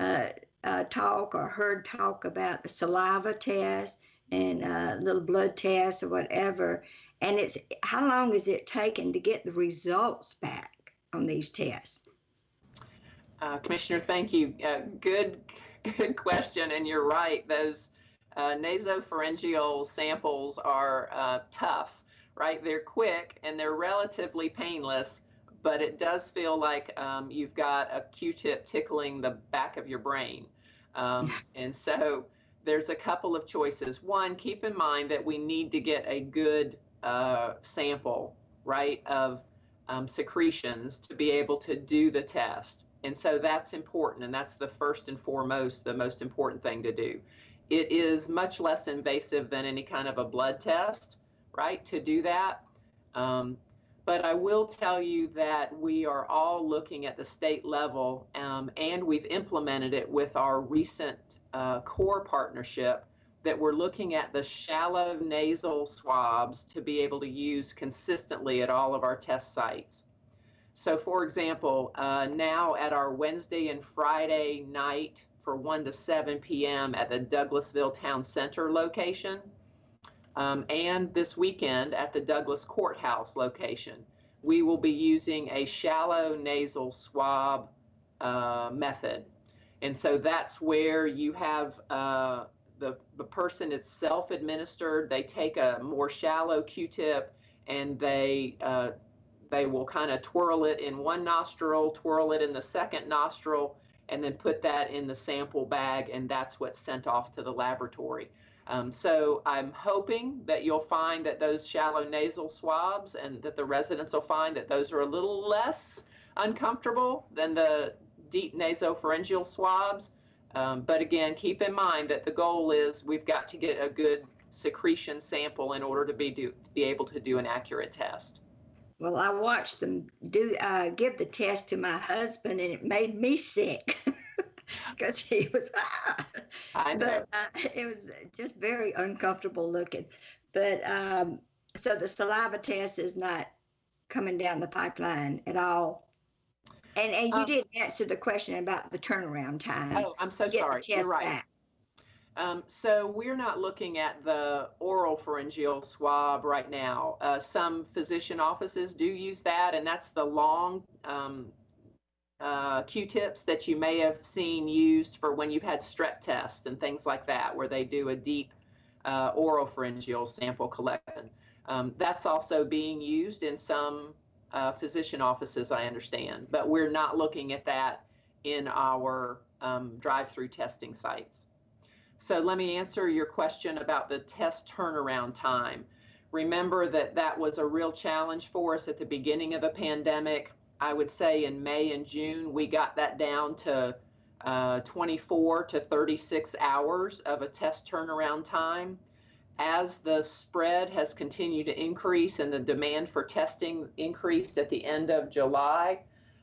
uh, uh, talk or heard talk about the saliva test and a little blood test or whatever. And it's how long is it taken to get the results back on these tests?
Uh, Commissioner, thank you. Uh, good, good question. And you're right. Those uh, nasopharyngeal samples are uh, tough, right? They're quick and they're relatively painless, but it does feel like um, you've got a Q-tip tickling the back of your brain. Um, and so there's a couple of choices. One, keep in mind that we need to get a good uh, sample, right, of um, secretions to be able to do the test. And so that's important. And that's the first and foremost, the most important thing to do. It is much less invasive than any kind of a blood test, right, to do that. Um, but I will tell you that we are all looking at the state level um, and we've implemented it with our recent uh, core partnership that we're looking at the shallow nasal swabs to be able to use consistently at all of our test sites. So, for example, uh, now at our Wednesday and Friday night for 1 to 7 p.m. at the Douglasville Town Center location, um, and this weekend at the Douglas Courthouse location, we will be using a shallow nasal swab uh, method. And so that's where you have uh, the, the person is self administered. They take a more shallow Q tip and they, uh, they will kind of twirl it in one nostril, twirl it in the second nostril, and then put that in the sample bag, and that's what's sent off to the laboratory. Um, so I'm hoping that you'll find that those shallow nasal swabs and that the residents will find that those are a little less uncomfortable than the deep nasopharyngeal swabs. Um, but again, keep in mind that the goal is we've got to get a good secretion sample in order to be do, to be able to do an accurate test.
Well, I watched them do uh, give the test to my husband, and it made me sick because he was. Ah!
I know.
But uh, it was just very uncomfortable looking. But um, So the saliva test is not coming down the pipeline at all? And, and you
Um,
did answer the question about the turnaround time.
Oh, I'm so
get
sorry. You're right.
back.
Um, so we're not looking at the oral pharyngeal swab right now. Uh, some physician offices do use that, and that's the long um, uh, Q-tips that you may have seen used for when you've had strep tests and things like that, where they do a deep uh, oral pharyngeal sample collection. Um, that's also being used in some uh, physician offices, I understand, but we're not looking at that in our um, drive-through testing sites. So let me answer your question about the test turnaround time. Remember that that was a real challenge for us at the beginning of the pandemic. I would say in May and June, we got that down to uh, 24 to 36 hours of a test turnaround time. As the spread has continued to increase and the demand for testing increased at the end of July,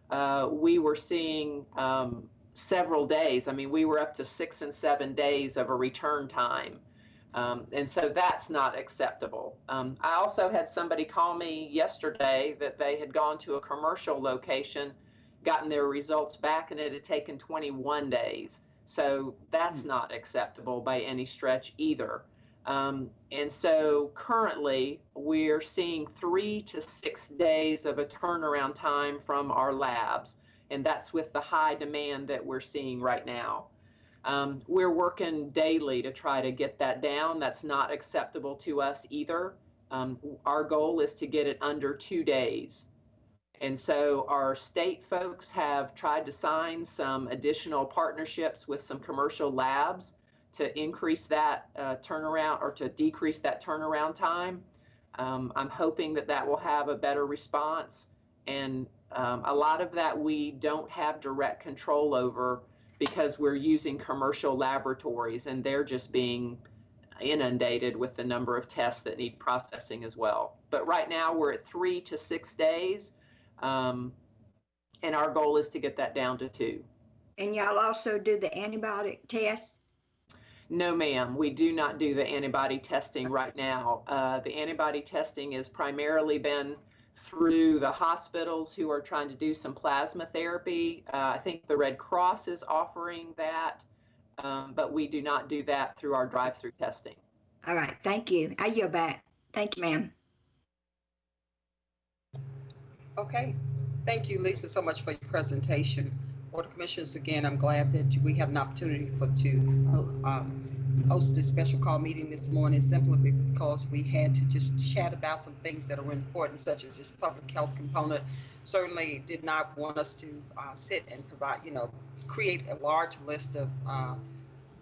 uh, we were seeing um, several days. I mean, we were up to six and seven days of a return time. Um, and so that's not acceptable. Um, I also had somebody call me yesterday that they had gone to a commercial location, gotten their results back, and it had taken 21 days. So that's not acceptable by any stretch either. Um, and so currently we're seeing three to six days of a turnaround time from our labs and that's with the high demand that we're seeing right now. Um, we're working daily to try to get that down. That's not acceptable to us either. Um, our goal is to get it under two days. And so our state folks have tried to sign some additional partnerships with some commercial labs to increase that uh, turnaround or to decrease that turnaround time. Um, I'm hoping that that will have a better response. And um, a lot of that we don't have direct control over because we're using commercial laboratories and they're just being inundated with the number of tests that need processing as well. But right now we're at three to six days. Um, and our goal is to get that down to two.
And y'all also do the antibiotic test?
No, ma'am, we do not do the antibody testing right now. Uh, the antibody testing has primarily been through the hospitals who are trying to do some plasma therapy. Uh, I think the Red Cross is offering that, um, but we do not do that through our drive-through testing.
All right, thank you. I yield back. Thank you, ma'am.
Okay, thank you, Lisa, so much for your presentation. Board of Commissioners, again, I'm glad that we have an opportunity for to um, host this special call meeting this morning simply because we had to just chat about some things that are important, such as this public health component. Certainly did not want us to uh, sit and provide, you know, create a large list of uh,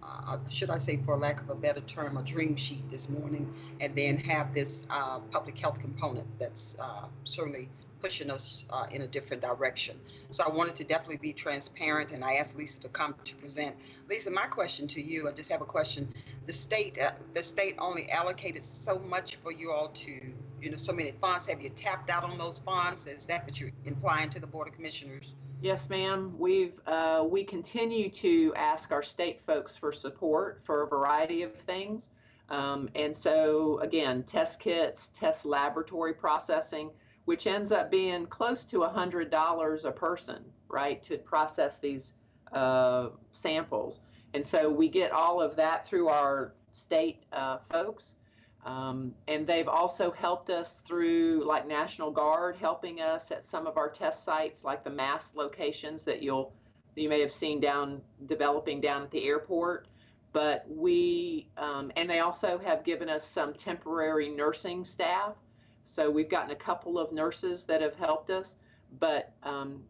uh, should I say, for lack of a better term, a dream sheet this morning, and then have this uh, public health component that's uh, certainly pushing us uh, in a different direction. So I wanted to definitely be transparent, and I asked Lisa to come to present. Lisa, my question to you, I just have a question. The state, uh, the state only allocated so much for you all to, you know, so many funds. Have you tapped out on those funds? Is that what you're implying to the Board of Commissioners?
Yes, ma'am. We've uh, we continue to ask our state folks for support for a variety of things. Um, and so again, test kits, test laboratory processing, which ends up being close to $100 a person, right, to process these uh, samples. And so we get all of that through our state uh, folks. Um, and they've also helped us through like National Guard helping us at some of our test sites, like the mass locations that you'll you may have seen down developing down at the airport. But we um, and they also have given us some temporary nursing staff. So we've gotten a couple of nurses that have helped us. But um,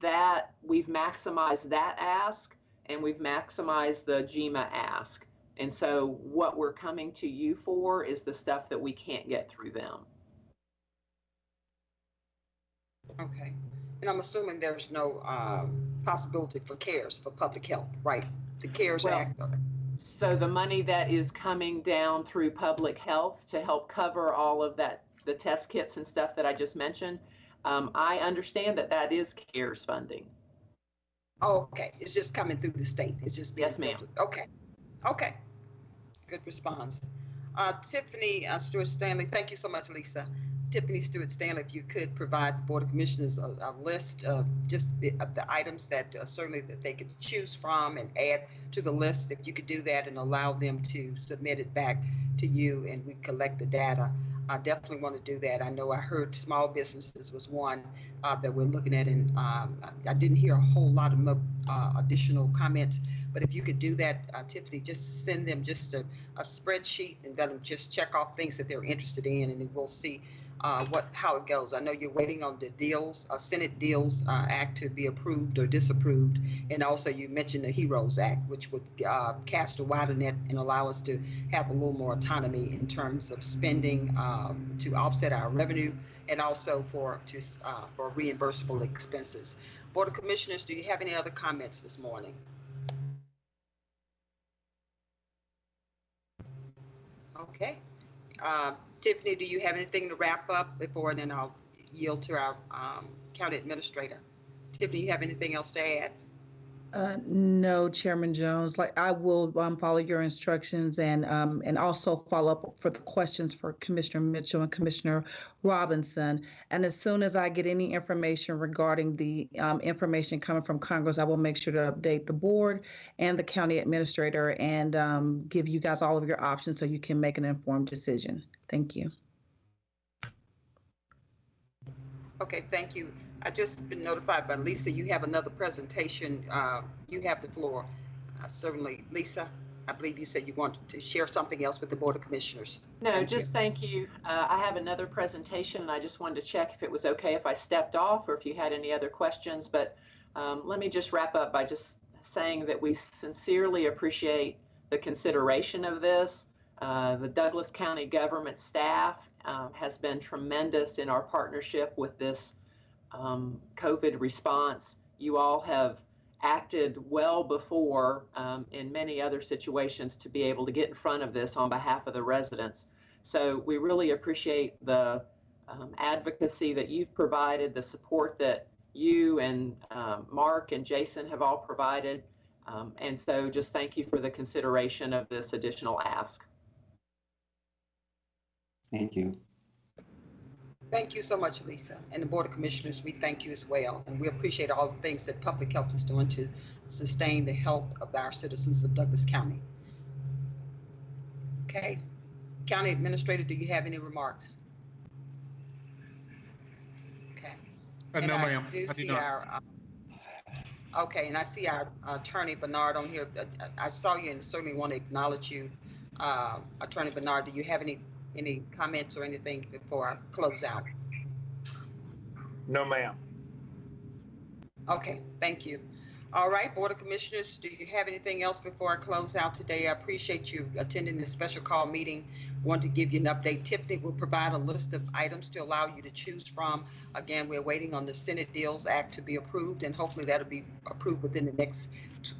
that we've maximized that ask and we've maximized the GEMA ask. And so what we're coming to you for is the stuff that we can't get through them.
Okay. And I'm assuming there's no um, possibility for CARES, for public health, right? The CARES
Well,
Act.
So the money that is coming down through public health to help cover all of that, the test kits and stuff that I just mentioned, um, I understand that that is CARES funding.
Oh, okay. It's just coming through the state. It's just being
Yes, ma'am.
Okay. Okay. Good response. Uh, Tiffany uh, Stewart Stanley, thank you so much, Lisa. Tiffany Stewart Stanley, if you could provide the Board of Commissioners a, a list of just the, of the items that uh, certainly that they could choose from and add to the list. If you could do that and allow them to submit it back to you and we collect the data. I definitely want to do that. I know I heard small businesses was one uh, that we're looking at, and um, I, didn't hear a whole lot of uh, additional comments. But if you could do that, uh, Tiffany, just send them just a, a spreadsheet and let them just check off things that they're interested in, and we'll see uh, what how it goes. I know you're waiting on the HEALS, uh, Senate HEALS uh, Act to be approved or disapproved, and also you mentioned the Heroes Act, which would uh, cast a wider net and allow us to have a little more autonomy in terms of spending um, to offset our revenue and also for to uh, for reimbursable expenses. Board of Commissioners, do you have any other comments this morning? Okay. Uh, Tiffany, do you have anything to wrap up before then I'll yield to our um, county administrator? Tiffany, you have anything else to add?
Uh, no, Chairman Jones, like I will um, follow your instructions and um, and also follow up for the questions for Commissioner Mitchell and Commissioner Robinson. And as soon as I get any information regarding the um, information coming from Congress, I will make sure to update the board and the county administrator and um, give you guys all of your options so you can make an informed decision. Thank you.
Okay, thank you. I just been notified by Lisa, you have another presentation. Uh, You have the floor. Uh, Certainly, Lisa, I believe you said you wanted to share something else with the Board of Commissioners.
No,
Thank you.
just thank you. Uh, I have another presentation and I just wanted to check if it was okay if I stepped off or if you had any other questions. But um, let me just wrap up by just saying that we sincerely appreciate the consideration of this. Uh, the Douglas County government staff um, has been tremendous in our partnership with this um, COVID response. You all have acted well before um, in many other situations to be able to get in front of this on behalf of the residents. So we really appreciate the um, advocacy that you've provided, the support that you and um, Mark and Jason have all provided. Um, and so just thank you for the consideration of this additional ask.
Thank you.
Thank you so much, Lisa. And the Board of Commissioners, we thank you as well. And we appreciate all the things that public health is doing to sustain the health of our citizens of Douglas County. Okay. County Administrator, do you have any remarks? Okay.
Uh, no,
I
ma'am.
do
I do
see
not.
our, uh, Okay, and I see our Attorney Bernard on here. Uh, I I saw you and certainly want to acknowledge you. Uh, Attorney Bernard, do you have any, any comments or anything before I close out?
No, ma'am.
Okay, thank you. All right, Board of Commissioners, do you have anything else before I close out today? I appreciate you attending this special call meeting. Want to give you an update. Tiffany will provide a list of items to allow you to choose from. Again, we're waiting on the Senate HEALS Act to be approved, and hopefully that'll be approved within the next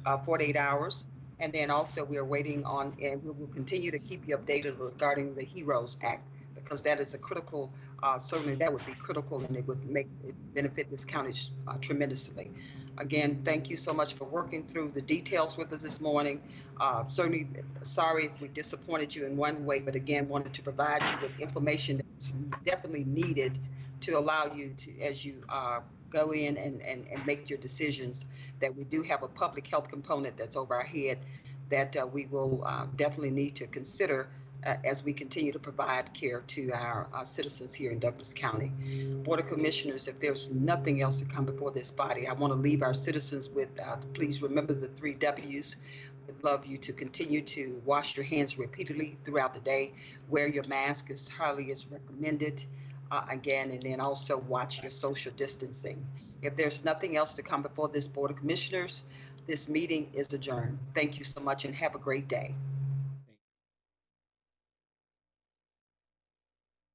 uh, 48 hours. And then also, we are waiting on, and we will continue to keep you updated regarding the Heroes Act, because that is a critical, uh, certainly that would be critical, and it would make, it benefit this county uh, tremendously. Again, thank you so much for working through the details with us this morning. Uh, Certainly, sorry if we disappointed you in one way, but again, wanted to provide you with information that's definitely needed to allow you to, as you uh, go in and, and, and make your decisions, that we do have a public health component that's over our head that uh, we will uh, definitely need to consider uh, as we continue to provide care to our citizens here in Douglas County. Board of Commissioners, if there's nothing else to come before this body, I want to leave our citizens with, uh, please remember the three Ws. Would love you to continue to wash your hands repeatedly throughout the day. Wear your mask as highly as recommended. Uh, again, and then also watch your social distancing. If there's nothing else to come before this Board of Commissioners, this meeting is adjourned. Thank you so much and have a great day.